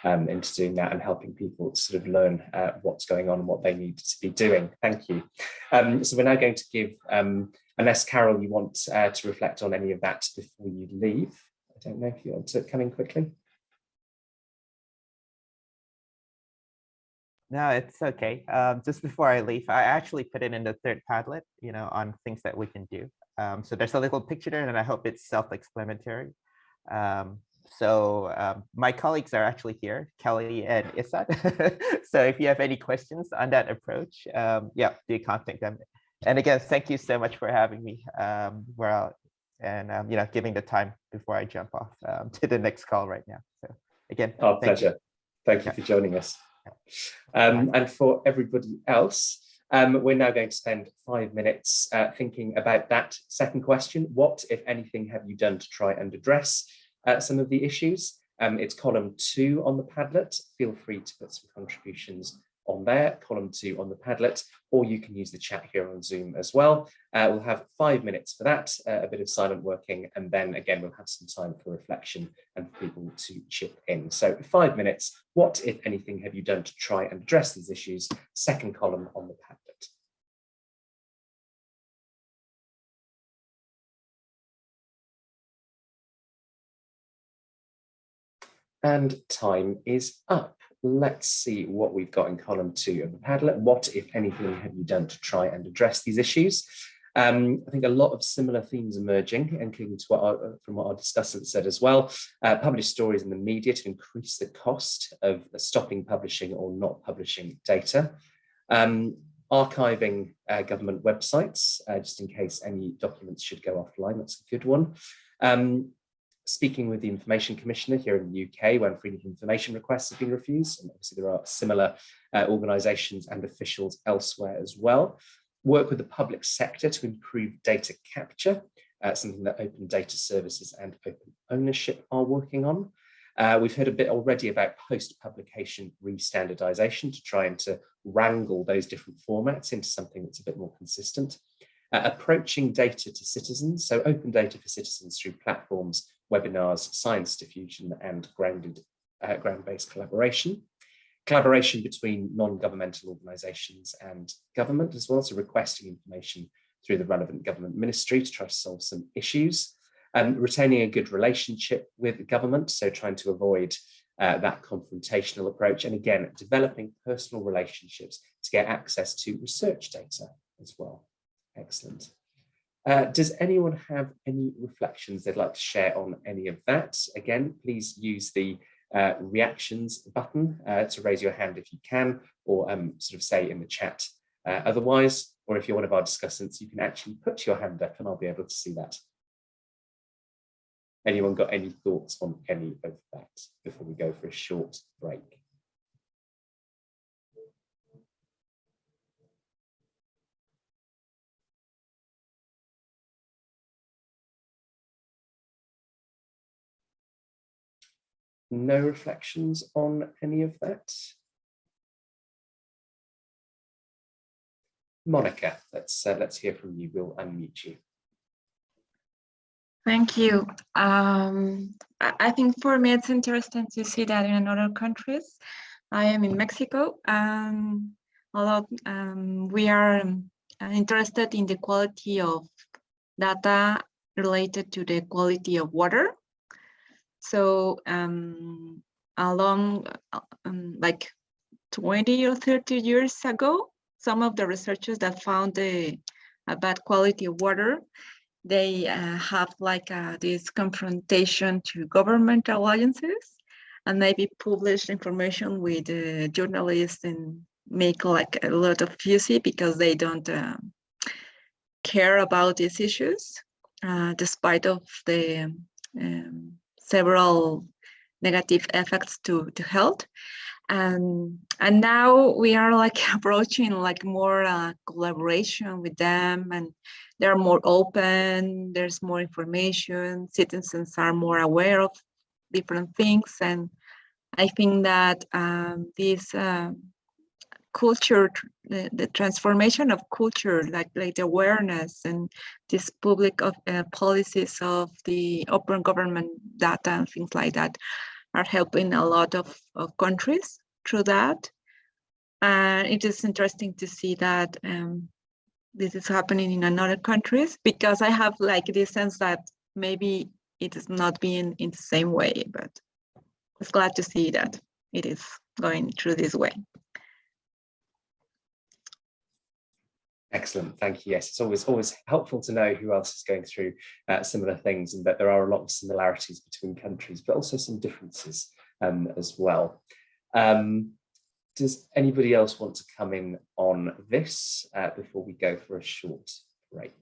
um, into doing that and helping people sort of learn uh, what's going on and what they need to be doing. Thank you. Um, so we're now going to give, um, unless Khairil, you want uh, to reflect on any of that before you leave. I don't know if you want to come in quickly. No, it's okay. Um, just before I leave, I actually put it in the third Padlet, you know, on things that we can do. Um, so there's a little picture there and I hope it's self-explanatory. Um, so um, my colleagues are actually here, Kelly and Isat. so if you have any questions on that approach, um, yeah, do contact them. And again, thank you so much for having me. Um, we're out and, um, you know, giving the time before I jump off um, to the next call right now. So again, our pleasure. You. Thank you yeah. for joining us. Um, and for everybody else, um, we're now going to spend five minutes uh, thinking about that second question. What, if anything, have you done to try and address uh, some of the issues? Um, it's column two on the Padlet. Feel free to put some contributions on there, column two on the Padlet, or you can use the chat here on Zoom as well. Uh, we'll have five minutes for that, uh, a bit of silent working, and then again, we'll have some time for reflection and for people to chip in. So five minutes, what, if anything, have you done to try and address these issues? Second column on the Padlet. And time is up. Let's see what we've got in column two of the Padlet. What, if anything, have you done to try and address these issues? Um, I think a lot of similar themes emerging, including to what our, from what our discussant said as well. Uh, publish stories in the media to increase the cost of stopping publishing or not publishing data. Um, archiving uh, government websites, uh, just in case any documents should go offline. That's a good one. Um, speaking with the Information Commissioner here in the UK when freedom of information requests have been refused. And obviously there are similar uh, organisations and officials elsewhere as well. Work with the public sector to improve data capture, uh, something that Open Data Services and Open Ownership are working on. Uh, we've heard a bit already about post-publication re-standardization to try and to wrangle those different formats into something that's a bit more consistent. Uh, approaching data to citizens, so open data for citizens through platforms webinars, science diffusion and grounded uh, ground-based collaboration. Collaboration between non-governmental organisations and government as well, so requesting information through the relevant government ministry to try to solve some issues. Um, retaining a good relationship with the government, so trying to avoid uh, that confrontational approach. And again, developing personal relationships to get access to research data as well. Excellent. Uh, does anyone have any reflections they'd like to share on any of that? Again, please use the uh, reactions button uh, to raise your hand if you can, or um, sort of say in the chat uh, otherwise, or if you're one of our discussants, you can actually put your hand up and I'll be able to see that. Anyone got any thoughts on any of that before we go for a short break? No reflections on any of that? Monica, let's uh, let's hear from you. We'll unmute you. Thank you. Um, I, think for me it's interesting to see that in other countries. I am in Mexico, and although um, we are um, interested in the quality of data related to the quality of water. So um, along uh, um, like 20 or 30 years ago, some of the researchers that found a, bad quality of water, they uh, have like uh, this confrontation to government alliances and maybe publish information with uh, journalists and make like a lot of fussy because they don't um, care about these issues, uh, despite of the um, several negative effects to, to health. And, and now we are like approaching like more uh, collaboration with them and they're more open, there's more information, citizens are more aware of different things. And I think that um, this uh, culture, the, the, transformation of culture, like, like the awareness and this public of uh, policies of the open government data and things like that are helping a lot of, of countries through that. And it is interesting to see that um, this is happening in another countries because I have like this sense that maybe it is not being in the same way, but I was glad to see that it is going through this way. Excellent, thank you. Yes, it's always always helpful to know who else is going through uh, similar things and that there are a lot of similarities between countries, but also some differences um, as well. Um, does anybody else want to come in on this uh, before we go for a short break?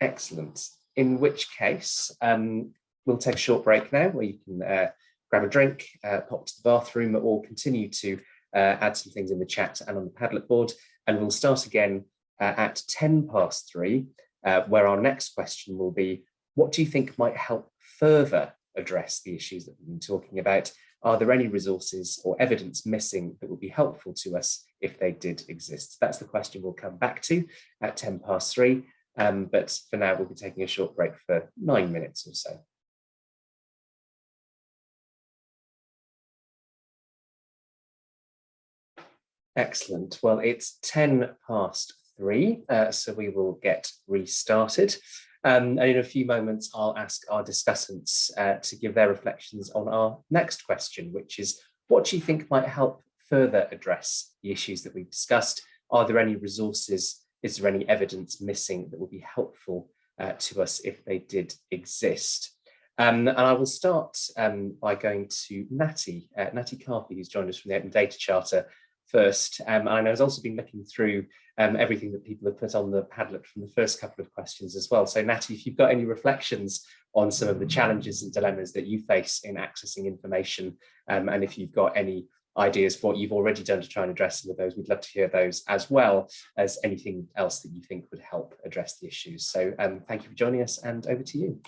Excellent. In which case, um, we'll take a short break now where you can uh, grab a drink, uh, pop to the bathroom, or continue to uh, add some things in the chat and on the Padlet board. And we'll start again uh, at 10 past three, uh, where our next question will be, what do you think might help further address the issues that we've been talking about? Are there any resources or evidence missing that would be helpful to us if they did exist? That's the question we'll come back to at 10 past three. Um, but for now, we'll be taking a short break for nine minutes or so. Excellent. Well, it's 10 past three, uh, so we will get restarted. Um, and in a few moments, I'll ask our discussants uh, to give their reflections on our next question, which is, what do you think might help further address the issues that we've discussed? Are there any resources? Is there any evidence missing that would be helpful uh, to us if they did exist? Um, and I will start um, by going to Natty, uh, Natty Carfi, who's joined us from the Open Data Charter first. Um, and I've also been looking through um, everything that people have put on the Padlet from the first couple of questions as well. So Natty, if you've got any reflections on some of the challenges and dilemmas that you face in accessing information, um, and if you've got any ideas for what you've already done to try and address some of those, we'd love to hear those as well as anything else that you think would help address the issues. So um, thank you for joining us and over to you.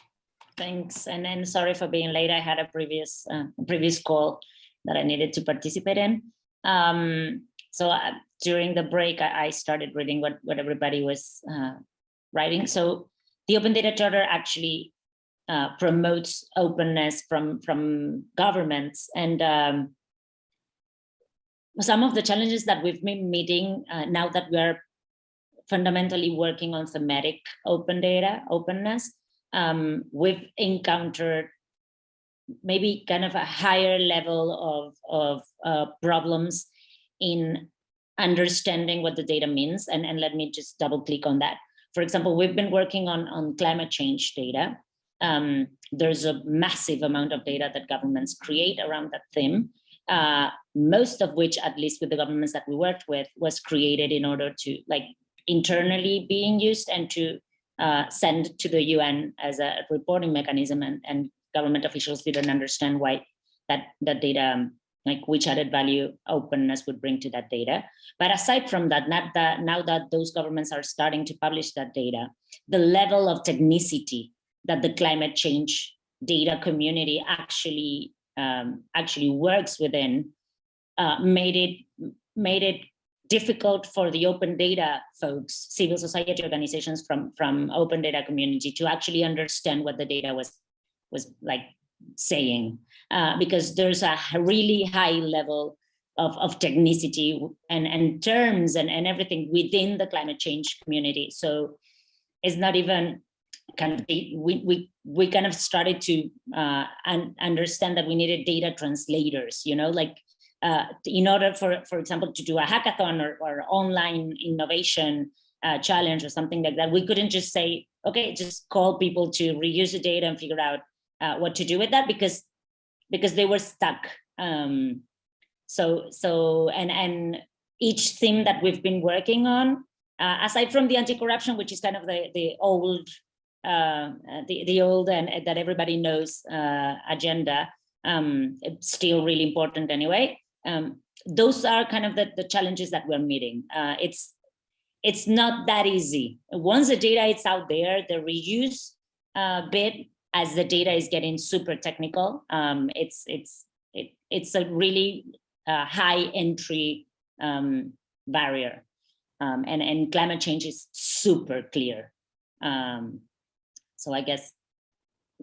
Thanks, and then sorry for being late. I had a previous uh, previous call that I needed to participate in. Um, so uh, during the break, I, I, started reading what, what everybody was uh, writing. So the Open Data Charter actually uh, promotes openness from, from governments. And um, some of the challenges that we've been meeting uh, now that we're fundamentally working on thematic open data, openness, um, we've encountered maybe kind of a higher level of, of uh, problems in understanding what the data means. And, and let me just double click on that. For example, we've been working on, on climate change data. Um, there's a massive amount of data that governments create around that theme, uh, most of which, at least with the governments that we worked with, was created in order to like internally being used and to uh, send to the UN as a reporting mechanism and, and government officials didn't understand why that, that data, um, like which added value openness would bring to that data. But aside from that, not that now that those governments are starting to publish that data, the level of technicity that the climate change data community actually um, actually works within uh, made it made it difficult for the open data folks, civil society organizations from, from open data community to actually understand what the data was was like saying, uh, because there's a really high level of, of technicity and, and terms and, and everything within the climate change community. So it's not even kind of, we, we, we kind of started to uh, un understand that we needed data translators, you know, like uh, in order for, for example, to do a hackathon or, or online innovation uh, challenge or something like that, we couldn't just say, okay, just call people to reuse the data and figure out uh, what to do with that because because they were stuck. Um, so so and and each theme that we've been working on, uh, aside from the anti-corruption, which is kind of the the old uh, the the old and that everybody knows uh, agenda, um, still really important anyway. Um, those are kind of the, the challenges that we're meeting. Uh, it's it's not that easy. Once the data is out there, the reuse uh, bit as the data is getting super technical, um, it's it's it, it's a really uh, high entry um, barrier, um, and and climate change is super clear. Um, so I guess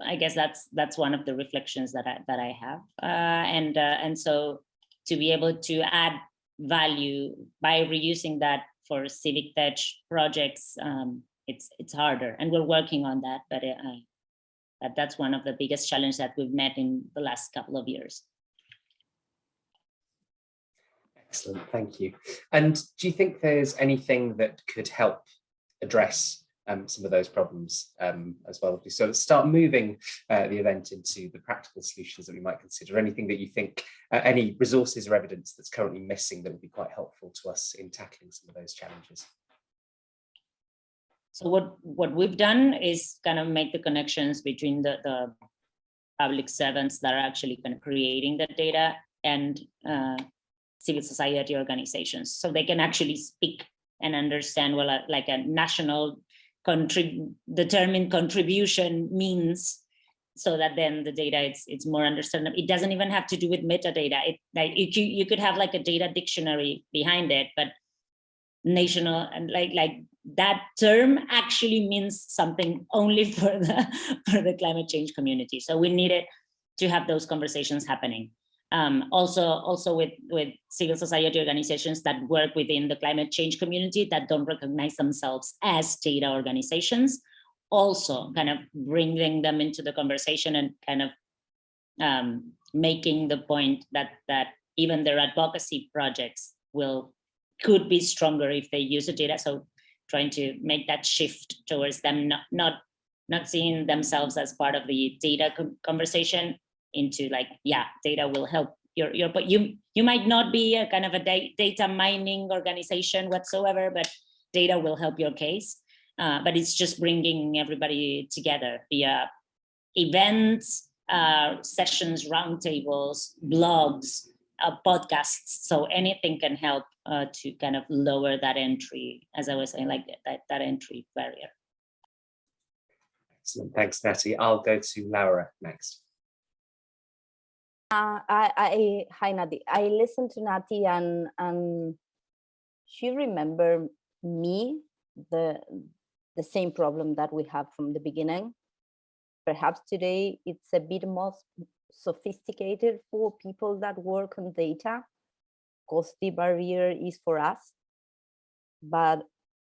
I guess that's that's one of the reflections that I that I have, uh, and uh, and so to be able to add value by reusing that for civic tech projects, um, it's it's harder, and we're working on that, but. Uh, that that's one of the biggest challenges that we've met in the last couple of years. Excellent, thank you. And do you think there's anything that could help address um, some of those problems um, as well? So start moving uh, the event into the practical solutions that we might consider. Anything that you think, uh, any resources or evidence that's currently missing that would be quite helpful to us in tackling some of those challenges? So what, what we've done is kind of make the connections between the, the public servants that are actually kind of creating the data and uh, civil society organizations. So they can actually speak and understand well uh, like a national contrib determined contribution means so that then the data it's it's more understandable it doesn't even have to do with metadata it like you, you could have like a data dictionary behind it but national and like like that term actually means something only for the for the climate change community so we needed to have those conversations happening um, also also with with civil society organizations that work within the climate change community that don't recognize themselves as data organizations also kind of bringing them into the conversation and kind of um, making the point that that even their advocacy projects will could be stronger if they use the data. So trying to make that shift towards them not not not seeing themselves as part of the data conversation into like yeah data will help your your but you you might not be a kind of a data mining organization whatsoever but data will help your case. Uh, but it's just bringing everybody together via events uh, sessions roundtables blogs uh, podcasts so anything can help uh, to kind of lower that entry as i was saying like that that entry barrier excellent thanks natty i'll go to laura next uh, I, I, hi Nati. I listened to Nati and and she remembered me the the same problem that we have from the beginning. Perhaps today it's a bit more sophisticated for people that work on data, because the barrier is for us. But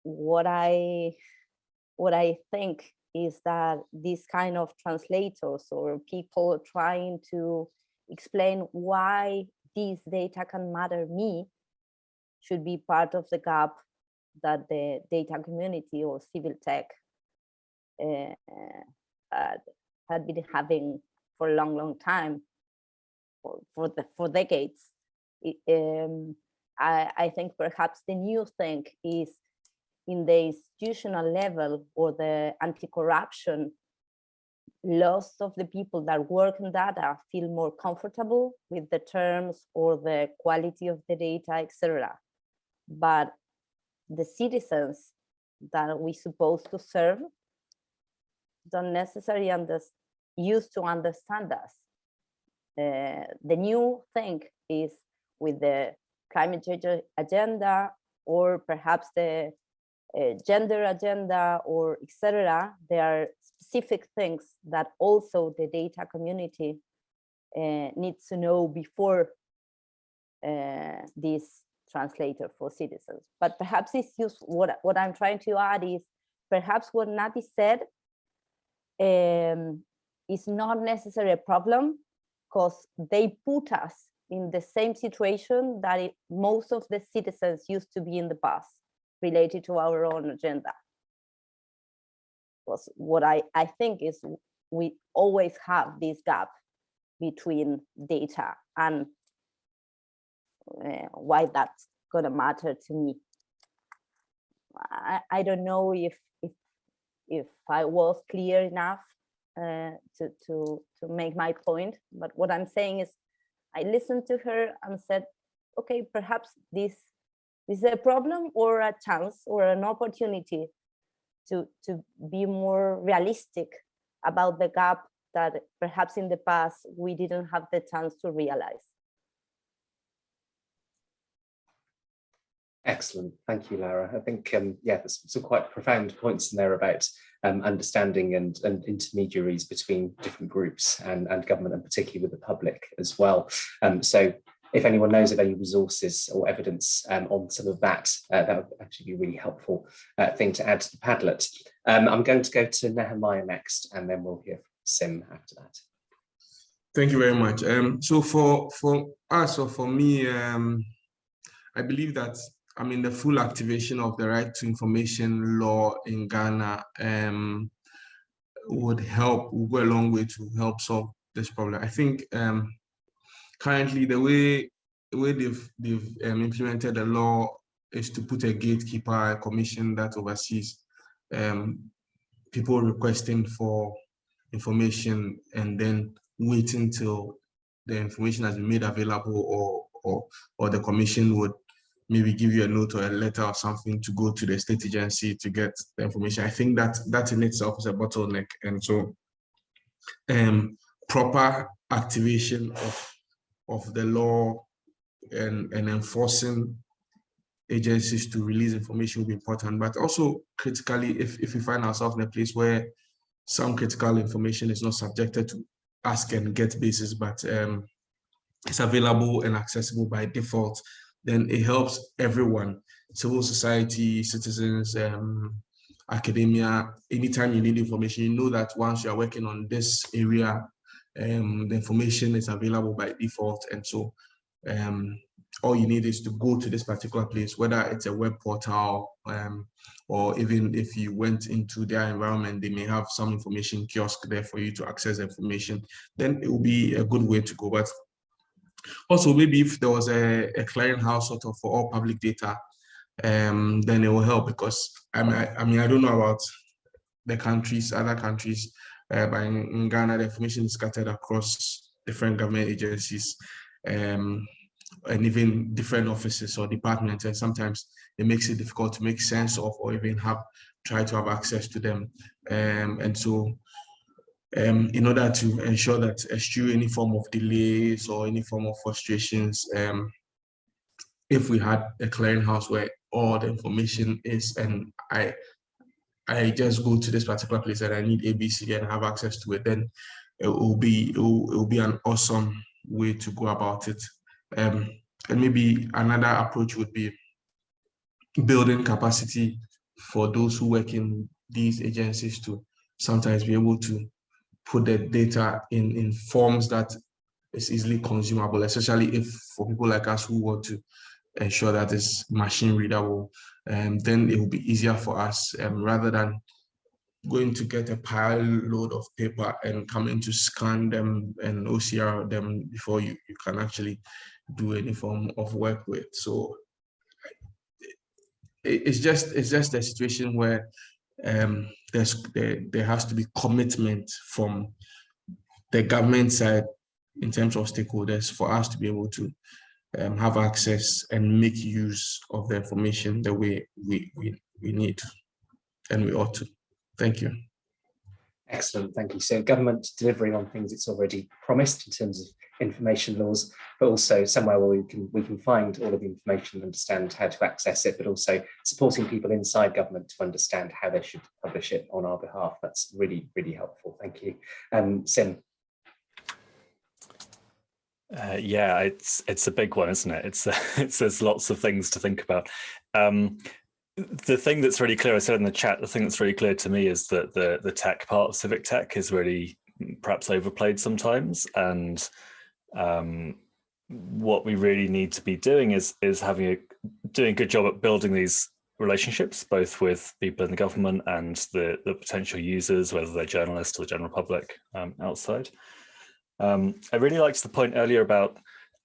what I what I think is that these kind of translators or people trying to explain why this data can matter me should be part of the gap that the data community or civil tech uh, had, had been having for a long, long time, for, for, the, for decades. It, um, I, I think perhaps the new thing is in the institutional level or the anti-corruption lots of the people that work in data feel more comfortable with the terms or the quality of the data, etc. But the citizens that we supposed to serve don't necessarily understand, used to understand us. Uh, the new thing is with the climate change agenda or perhaps the uh, gender agenda or etc. There are specific things that also the data community uh, needs to know before uh, this translator for citizens. But perhaps it's useful, what, what I'm trying to add is perhaps what Nati said um, is not necessarily a problem because they put us in the same situation that it, most of the citizens used to be in the past related to our own agenda. Because what I, I think is we always have this gap between data and uh, why that's gonna matter to me. I, I don't know if if if I was clear enough uh, to to to make my point, but what I'm saying is I listened to her and said, okay, perhaps this is a problem or a chance or an opportunity to, to be more realistic about the gap that perhaps in the past we didn't have the chance to realize. Excellent, thank you, Lara. I think, um, yeah, there's some quite profound points in there about um, understanding and, and intermediaries between different groups and, and government and particularly with the public as well. Um, so if anyone knows of any resources or evidence um, on some of that, uh, that would actually be a really helpful uh, thing to add to the Padlet. Um, I'm going to go to Nehemiah next, and then we'll hear from Sym after that. Thank you very much. Um, so for, for us or for me, um, I believe that I mean the full activation of the right to information law in Ghana um, would help, would go a long way to help solve this problem. I think um, currently the way the way they've they've um, implemented the law is to put a gatekeeper, a commission that oversees um, people requesting for information and then waiting till the information has been made available or or or the commission would maybe give you a note or a letter or something to go to the state agency to get the information. I think that that in itself is a bottleneck. And so um, proper activation of, of the law and, and enforcing agencies to release information will be important, but also critically, if, if we find ourselves in a place where some critical information is not subjected to ask and get basis, but um, it's available and accessible by default, then it helps everyone, civil society, citizens, um, academia, anytime you need information, you know that once you are working on this area, um, the information is available by default. And so um, all you need is to go to this particular place, whether it's a web portal um, or even if you went into their environment, they may have some information kiosk there for you to access information, then it will be a good way to go. But also maybe if there was a, a clearinghouse sort of for all public data, um, then it will help because I mean, I, I, mean, I don't know about the countries, other countries, uh, but in, in, Ghana, the information is scattered across different government agencies um, and even different offices or departments. And sometimes it makes it difficult to make sense of or even have try to have access to them. Um, and so um, in order to ensure that eschew any form of delays or any form of frustrations, um, if we had a clearinghouse where all the information is and I I just go to this particular place and I need ABC and have access to it, then it will be it will, it will be an awesome way to go about it. Um, and maybe another approach would be building capacity for those who work in these agencies to sometimes be able to put the data in, in forms that is easily consumable, especially if for people like us who want to ensure that it's machine readable, and um, then it will be easier for us um, rather than going to get a pile load of paper and coming to scan them and OCR them before you, you can actually do any form of work with. So it's just it's just a situation where um, there's there, there has to be commitment from the government side in terms of stakeholders for us to be able to um, have access and make use of the information the way we, we, we need and we ought to. Thank you. Excellent, thank you. So government delivering on things it's already promised in terms of information laws, but also somewhere where we can we can find all of the information and understand how to access it, but also supporting people inside government to understand how they should publish it on our behalf. That's really, really helpful. Thank you. Um, Sym. Uh, yeah, it's it's a big one, isn't it? It's, uh, it's there's lots of things to think about. Um, the thing that's really clear, I said in the chat, the thing that's really clear to me is that the the tech part of civic tech is really perhaps overplayed sometimes, and um, what we really need to be doing is is having a doing a good job at building these relationships, both with people in the government and the the potential users, whether they're journalists or the general public um, outside. Um, I really liked the point earlier about,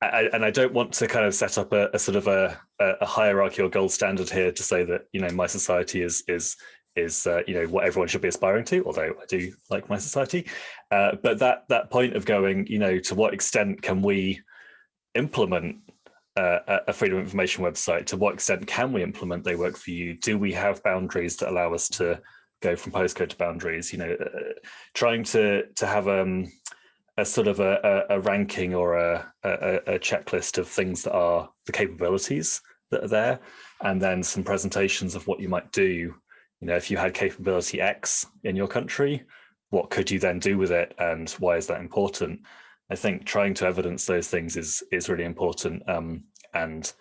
I, and I don't want to kind of set up a, a sort of a, a, hierarchy or gold standard here to say that you know mySociety is is is uh, you know what everyone should be aspiring to. Although I do like mySociety, uh, but that that point of going, you know, to what extent can we implement uh, a freedom of information website? To what extent can we implement TheyWorkForYou? Do we have boundaries that allow us to go from postcode to boundaries? You know, uh, trying to to have um a sort of a, a, a ranking or a, a, a, checklist of things that are the capabilities that are there, and then some presentations of what you might do. You know, if you had capability X in your country, what could you then do with it, and why is that important? I think trying to evidence those things is is really important, um, and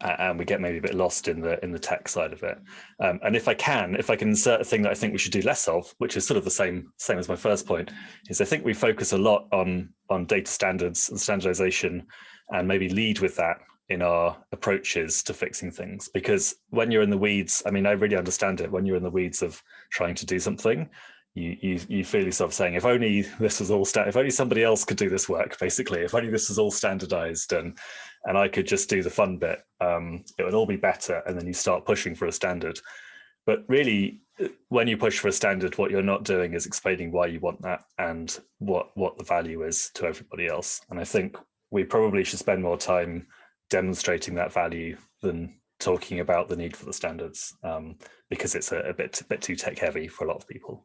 and we get maybe a bit lost in the in the tech side of it. Um, and if I can, if I can insert a thing that I think we should do less of, which is sort of the same same as my first point, is I think we focus a lot on on data standards and standardization, and maybe lead with that in our approaches to fixing things. Because when you're in the weeds, I mean, I really understand it. When you're in the weeds of trying to do something, you you you feel yourself saying, if only this was all if only somebody else could do this work, basically, if only this was all standardized and and I could just do the fun bit, um, it would all be better. And then you start pushing for a standard. But really, when you push for a standard, what you're not doing is explaining why you want that and what, what the value is to everybody else. And I think we probably should spend more time demonstrating that value than talking about the need for the standards um, because it's a, a bit, a bit too tech heavy for a lot of people.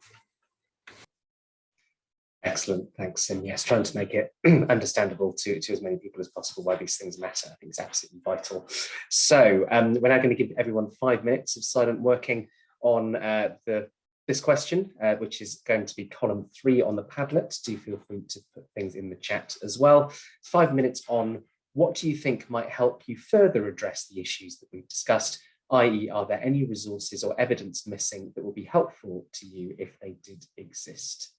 Excellent, thanks. And yes, trying to make it understandable to, to as many people as possible why these things matter, I think is absolutely vital. So um, we're now going to give everyone five minutes of silent working on uh, the this question, uh, which is going to be column three on the Padlet. Do feel free to put things in the chat as well. Five minutes on what do you think might help you further address the issues that we've discussed, i.e. are there any resources or evidence missing that will be helpful to you if they did exist?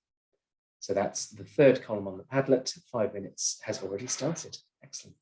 So that's the third column on the Padlet. Five minutes has already started. Excellent.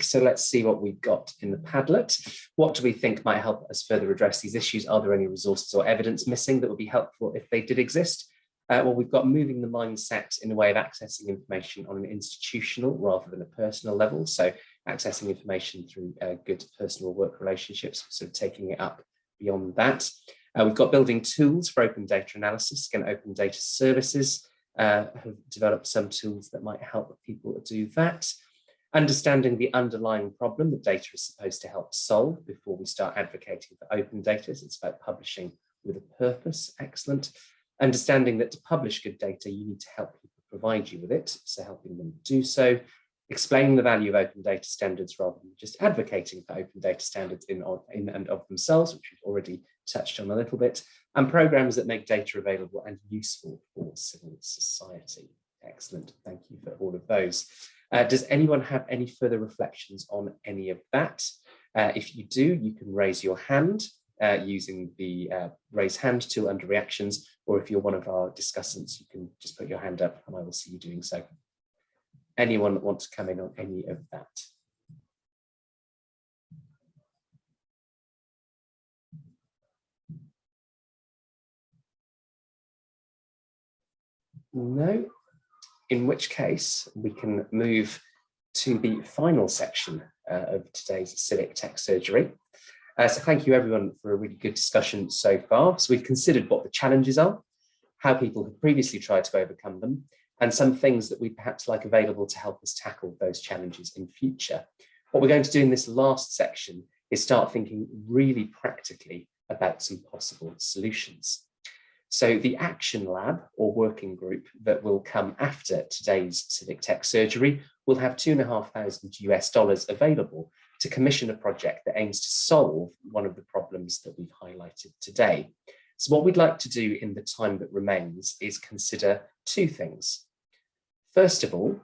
So let's see what we've got in the Padlet. What do we think might help us further address these issues? Are there any resources or evidence missing that would be helpful if they did exist? Uh, well, we've got moving the mindset in a way of accessing information on an institutional rather than a personal level. So accessing information through uh, good personal work relationships, so taking it up beyond that. Uh, we've got building tools for open data analysis. Again, open data services uh, have developed some tools that might help people do that. Understanding the underlying problem that data is supposed to help solve before we start advocating for open data. So it's about publishing with a purpose. Excellent. Understanding that to publish good data, you need to help people provide you with it. So helping them do so. Explaining the value of open data standards rather than just advocating for open data standards in, in and of themselves, which we've already touched on a little bit, and programs that make data available and useful for civil society. Excellent. Thank you for all of those. Uh, does anyone have any further reflections on any of that? Uh, if you do, you can raise your hand uh, using the uh, raise hand tool under reactions, or if you're one of our discussants, you can just put your hand up and I will see you doing so. Anyone that wants to come in on any of that? No, in which case we can move to the final section uh, of today's civic tech surgery. Uh, so thank you everyone for a really good discussion so far. So we've considered what the challenges are, how people have previously tried to overcome them, and some things that we perhaps like available to help us tackle those challenges in future. What we're going to do in this last section is start thinking really practically about some possible solutions. So the action lab or working group that will come after today's civic tech surgery will have two and a half thousand US dollars available to commission a project that aims to solve one of the problems that we've highlighted today. So what we'd like to do in the time that remains is consider two things. First of all,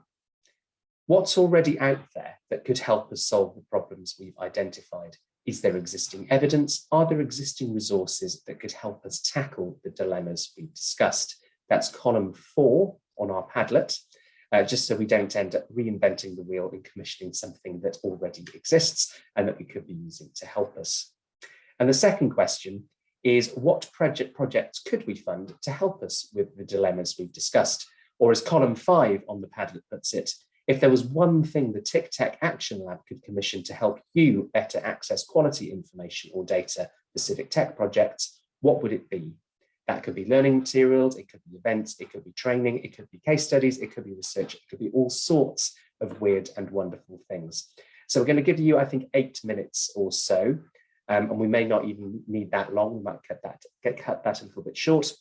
what's already out there that could help us solve the problems we've identified is there existing evidence? Are there existing resources that could help us tackle the dilemmas we've discussed? That's column four on our Padlet, uh, just so we don't end up reinventing the wheel and commissioning something that already exists and that we could be using to help us. And the second question is what project projects could we fund to help us with the dilemmas we've discussed? Or as column five on the Padlet puts it, if there was one thing the TICTeC Action Lab could commission to help you better access quality information or data for civic tech projects, what would it be? That could be learning materials, it could be events, it could be training, it could be case studies, it could be research, it could be all sorts of weird and wonderful things. So we're going to give you, I think, eight minutes or so, um, and we may not even need that long. We might cut that, get cut that a little bit short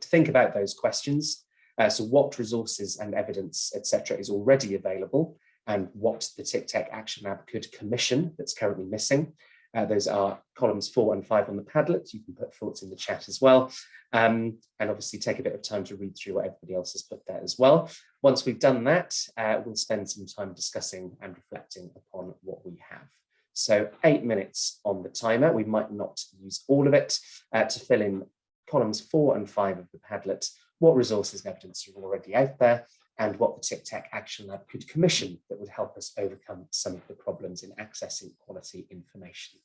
to think about those questions. Uh, so what resources and evidence, etc., is already available and what the TICTeC Action Lab could commission that's currently missing. Uh, those are columns four and five on the Padlet. You can put thoughts in the chat as well. Um, and obviously take a bit of time to read through what everybody else has put there as well. Once we've done that, uh, we'll spend some time discussing and reflecting upon what we have. So eight minutes on the timer. We might not use all of it uh, to fill in columns four and five of the Padlet what resources and evidence are already out there, and what the TICTeC Action Lab could commission that would help us overcome some of the problems in accessing quality information.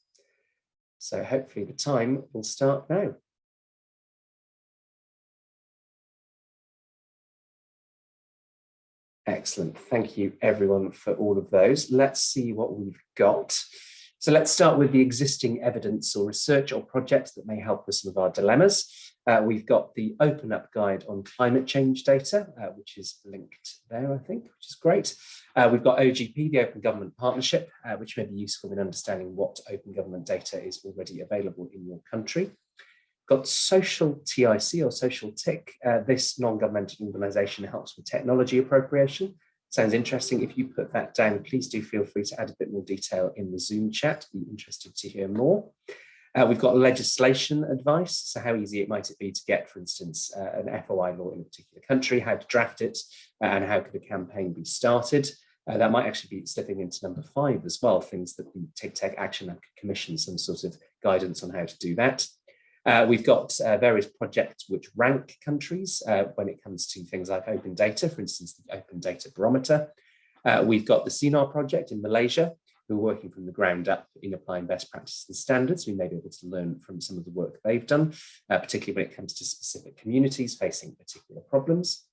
So hopefully the time will start now. Excellent. Thank you everyone for all of those. Let's see what we've got. So let's start with the existing evidence or research or projects that may help with some of our dilemmas. Uh, we've got the Open Up Guide on climate change data, uh, which is linked there, I think, which is great. Uh, we've got OGP, the Open Government Partnership, uh, which may be useful in understanding what open government data is already available in your country. Got Social TIC or Social TIC. Uh, this non-governmental organisation helps with technology appropriation. Sounds interesting. If you put that down, please do feel free to add a bit more detail in the Zoom chat. Be interested to hear more. Uh, we've got legislation advice. So how easy it might it be to get, for instance, uh, an FOI law in a particular country, how to draft it, uh, and how could a campaign be started. Uh, that might actually be slipping into number five as well, things that the TICTeC Action Lab could commission some sort of guidance on how to do that. Uh, we've got uh, various projects which rank countries uh, when it comes to things like open data, for instance, the Open Data Barometer. Uh, we've got the Sinar project in Malaysia, who are working from the ground up in applying best practices and standards. We may be able to learn from some of the work they've done, uh, particularly when it comes to specific communities facing particular problems.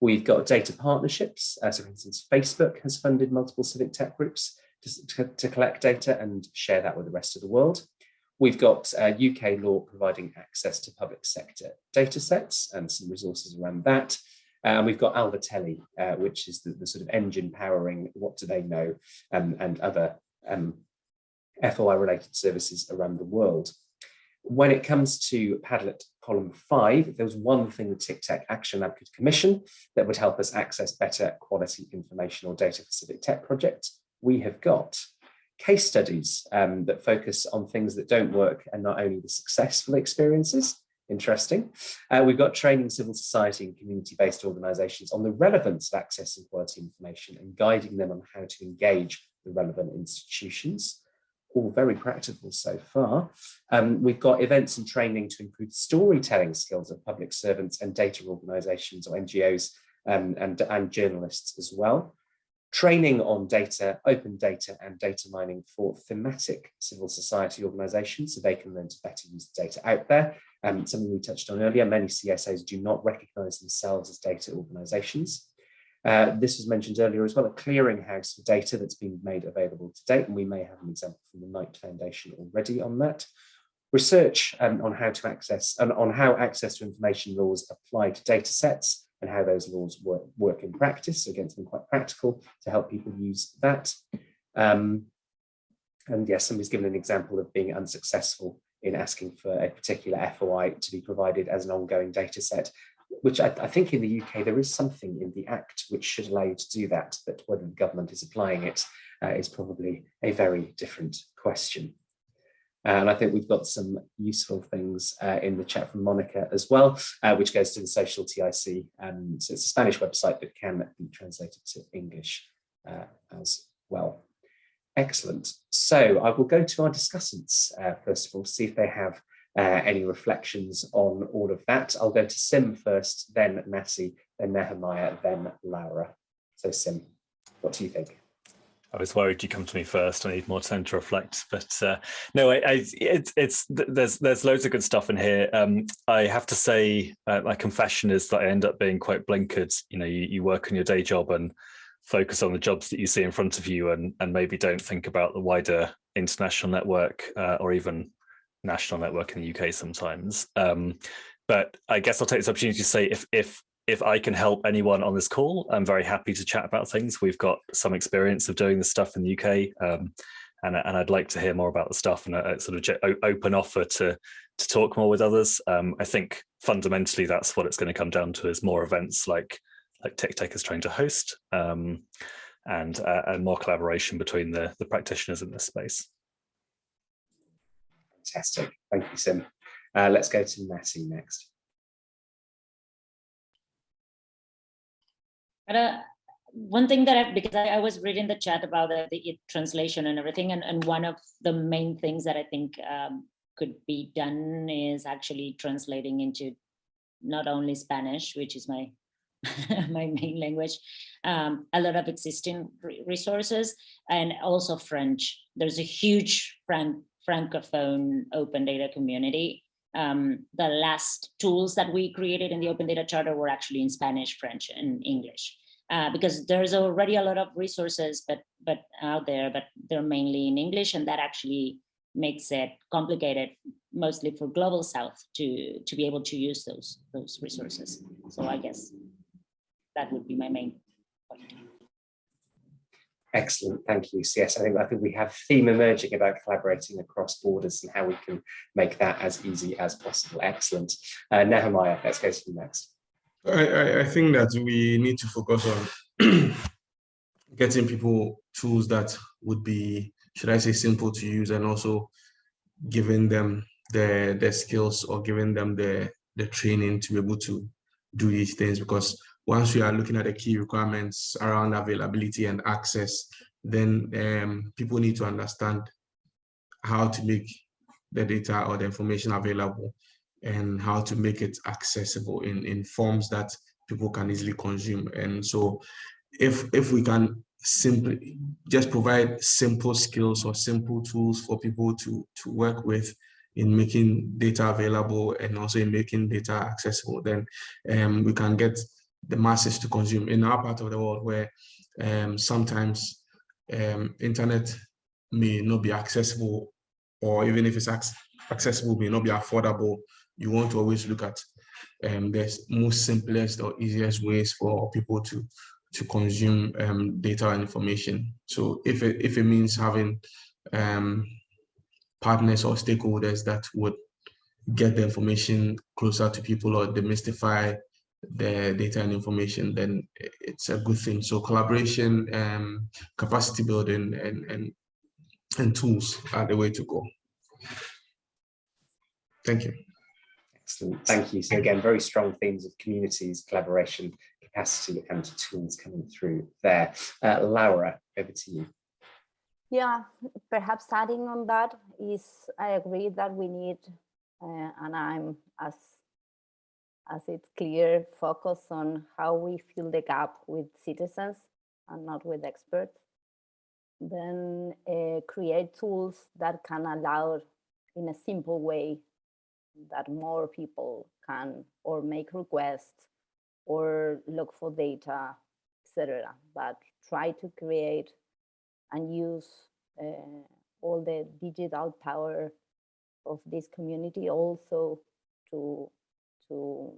We've got data partnerships. Uh, so for instance, Facebook has funded multiple civic tech groups to, to, to collect data and share that with the rest of the world. We've got uh, UK law providing access to public sector data sets and some resources around that. And we've got Alaveteli, uh, which is the, the, sort of engine powering WhatDoTheyKnow um, and other um, FOI related services around the world. When it comes to Padlet column five, there was one thing the TICTeC Action Lab could commission that would help us access better quality information or data for civic tech projects. We have got case studies um, that focus on things that don't work and not only the successful experiences. Interesting. Uh, we've got training civil society and community-based organisations on the relevance of accessing quality information and guiding them on how to engage the relevant institutions. All very practical so far. Um, we've got events and training to improve storytelling skills of public servants and data organisations or NGOs um, and, and journalists as well training on data, open data and data mining for thematic civil society organizations so they can learn to better use the data out there. Um, something we touched on earlier, many CSOs do not recognize themselves as data organizations. Uh, this was mentioned earlier as well, a clearinghouse for data that's been made available to date, and we may have an example from the Knight Foundation already on that. Research um, on how to access and on how access to information laws apply to data sets and how those laws work, work in practice. So again, something quite practical to help people use that. Um, and yes, somebody's given an example of being unsuccessful in asking for a particular FOI to be provided as an ongoing data set, which I, I, think in the UK there is something in the Act which should allow you to do that, but whether the government is applying it uh, is probably a very different question. And I think we've got some useful things uh, in the chat from Monica as well, uh, which goes to the social TIC. Um, so it's a Spanish website that can be translated to English uh, as well. Excellent. So I will go to our discussants, uh, first of all, see if they have uh, any reflections on all of that. I'll go to Sym first, then Nasi, then Nehemiah, then Laura. So Sym, what do you think? I was worried you come to me first. I need more time to reflect, but uh, no, I, I, it's it's there's there's loads of good stuff in here. Um, I have to say, uh, my confession is that I end up being quite blinkered. You know, you, you work on your day job and focus on the jobs that you see in front of you, and and maybe don't think about the wider international network uh, or even national network in the UK sometimes. Um, but I guess I'll take this opportunity to say if if if I can help anyone on this call, I'm very happy to chat about things. We've got some experience of doing this stuff in the UK, um, and, and I'd like to hear more about the stuff and a, a sort of open offer to to talk more with others. Um, I think fundamentally that's what it's going to come down to is more events like like TICTeC is trying to host, um, and uh, and more collaboration between the the practitioners in this space. Fantastic, thank you, Sym. Uh, let's go to Nasi next. But uh, one thing that I, because I, I, was reading the chat about the, the translation and everything, and, and one of the main things that I think um, could be done is actually translating into not only Spanish, which is my my main language, um, a lot of existing resources, and also French. There's a huge franc francophone open data community um, the last tools that we created in the Open Data Charter were actually in Spanish, French, and English. uh, because there's already a lot of resources but but out there, but they're mainly in English, and that actually makes it complicated, mostly for global South, to to be able to use those those resources. So I guess that would be my main point. Excellent, thank you. So yes, I think I think we have theme emerging about collaborating across borders and how we can make that as easy as possible. Excellent. Uh, Nehemiah, let's go to you next. I, I, think that we need to focus on getting people tools that would be, should I say, simple to use and also giving them their the skills or giving them the, the training to be able to do these things because once we are looking at the key requirements around availability and access, then um, people need to understand how to make the data or the information available and how to make it accessible in, in forms that people can easily consume. And so if, if we can simply just provide simple skills or simple tools for people to, to work with in making data available and also in making data accessible, then um, we can get the masses to consume in our part of the world where um, sometimes um, internet may not be accessible or even if it's ac accessible may not be affordable you want to always look at um, the most simplest or easiest ways for people to to consume um, data and information. So if it, if it means having um, partners or stakeholders that would get the information closer to people or demystify the data and information, then it's a good thing. So collaboration, um, capacity building, and and and tools are the way to go. Thank you. Excellent, thank you. So again, very strong themes of communities, collaboration, capacity and tools coming through there. Uh, Laura, over to you. Yeah, perhaps adding on that is I agree that we need, uh, and I'm as as it's clear, focus on how we fill the gap with citizens and not with experts. Then uh, create tools that can allow in a simple way that more people can or make requests or look for data, etc. But try to create and use uh, all the digital power of this community also to to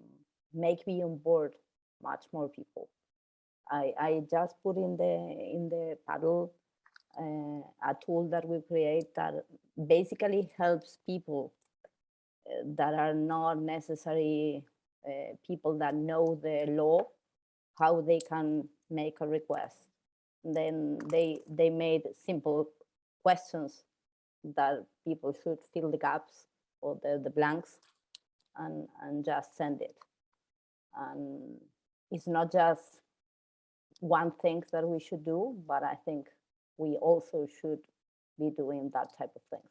make me on board much more people. I, I just put in the in the paddle uh, a tool that we create that basically helps people uh, that are not necessary uh, people that know the law how they can make a request. Then they they made simple questions that people should fill the gaps or the, the blanks and, and just send it. And it's not just one thing that we should do, but I think we also should be doing that type of thing.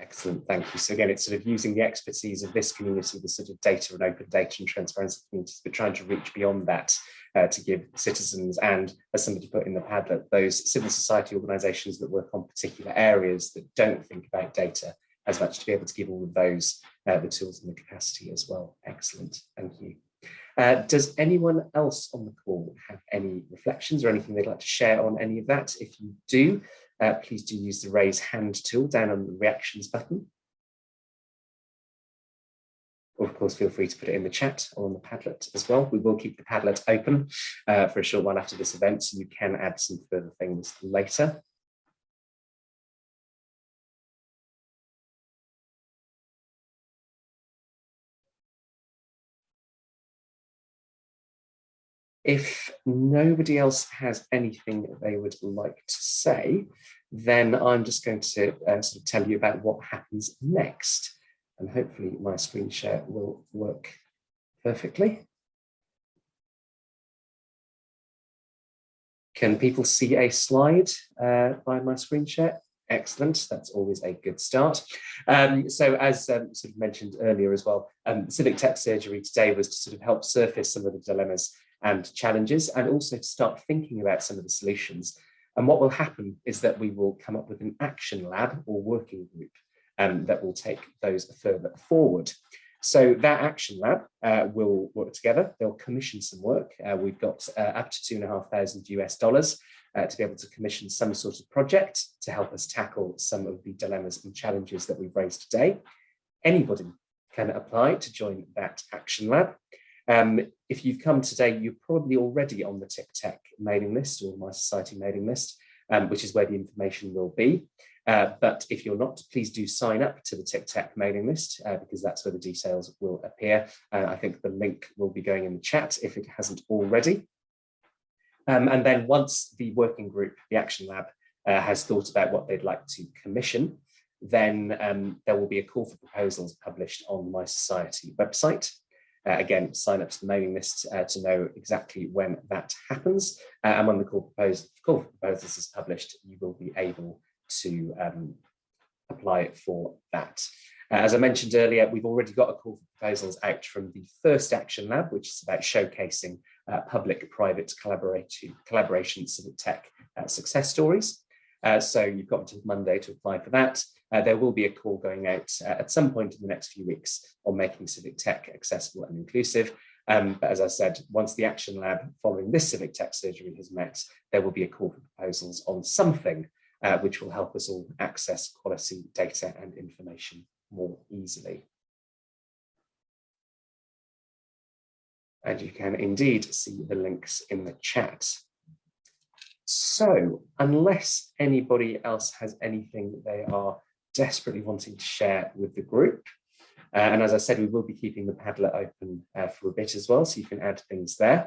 Excellent, thank you. So again, it's sort of using the expertise of this community, the sort of data and open data and transparency communities, but trying to reach beyond that uh, to give citizens and, as somebody put in the Padlet, those civil society organisations that work on particular areas that don't think about data as much to be able to give all of those uh, the tools and the capacity as well. Excellent, thank you. Uh, does anyone else on the call have any reflections or anything they'd like to share on any of that? If you do, uh, please do use the raise hand tool down on the reactions button. Of course, feel free to put it in the chat or on the Padlet as well. We will keep the Padlet open uh, for a short while after this event, so you can add some further things later. If nobody else has anything they would like to say, then I'm just going to uh, sort of tell you about what happens next. And hopefully my screen share will work perfectly. Can people see a slide uh, by my screen share? Excellent, that's always a good start. Um, so as um, sort of mentioned earlier as well, um, Civic Tech Surgery today was to sort of help surface some of the dilemmas and challenges and also to start thinking about some of the solutions. And what will happen is that we will come up with an action lab or working group um, that will take those further forward. So that action lab uh, will work together. They'll commission some work. Uh, we've got uh, up to two and a half thousand US dollars uh, to be able to commission some sort of project to help us tackle some of the dilemmas and challenges that we've raised today. Anybody can apply to join that action lab. Um, if you've come today, you're probably already on the TICTeC mailing list or mySociety mailing list, um, which is where the information will be. Uh, but if you're not, please do sign up to the TICTeC mailing list uh, because that's where the details will appear. Uh, I think the link will be going in the chat if it hasn't already. Um, and then once the working group, the Action Lab, uh, has thought about what they'd like to commission, then um, there will be a call for proposals published on mySociety website. Uh, again, sign up to the mailing list uh, to know exactly when that happens. Uh, and when the call, propose, call for proposals is published, you will be able to um, apply for that. Uh, as I mentioned earlier, we've already got a call for proposals out from the first Action Lab, which is about showcasing uh, public-private collaboration civic tech uh, success stories. So you've got until Monday to apply for that. Uh, there will be a call going out uh, at some point in the next few weeks on making civic tech accessible and inclusive. Um, but as I said, once the Action Lab following this civic tech surgery has met, there will be a call for proposals on something uh, which will help us all access quality data and information more easily. And you can indeed see the links in the chat. So unless anybody else has anything they are desperately wanting to share with the group, uh, and as I said, we will be keeping the Padlet open uh, for a bit as well, so you can add things there.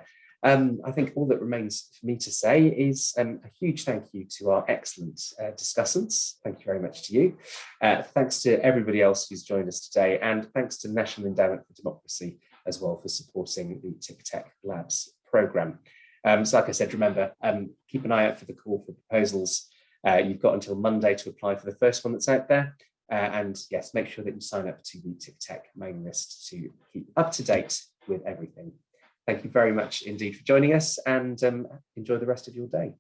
Um, I think all that remains for me to say is um, a huge thank you to our excellent uh, discussants. Thank you very much to you. Uh, thanks to everybody else who's joined us today, and thanks to National Endowment for Democracy as well for supporting the TICTeC Labs programme. Um, so like I said, remember, um, keep an eye out for the call for proposals. Uh, you've got until Monday to apply for the first one that's out there. Uh, and yes, make sure that you sign up to the TICTeC mailing list to keep up to date with everything. Thank you very much indeed for joining us and um, enjoy the rest of your day.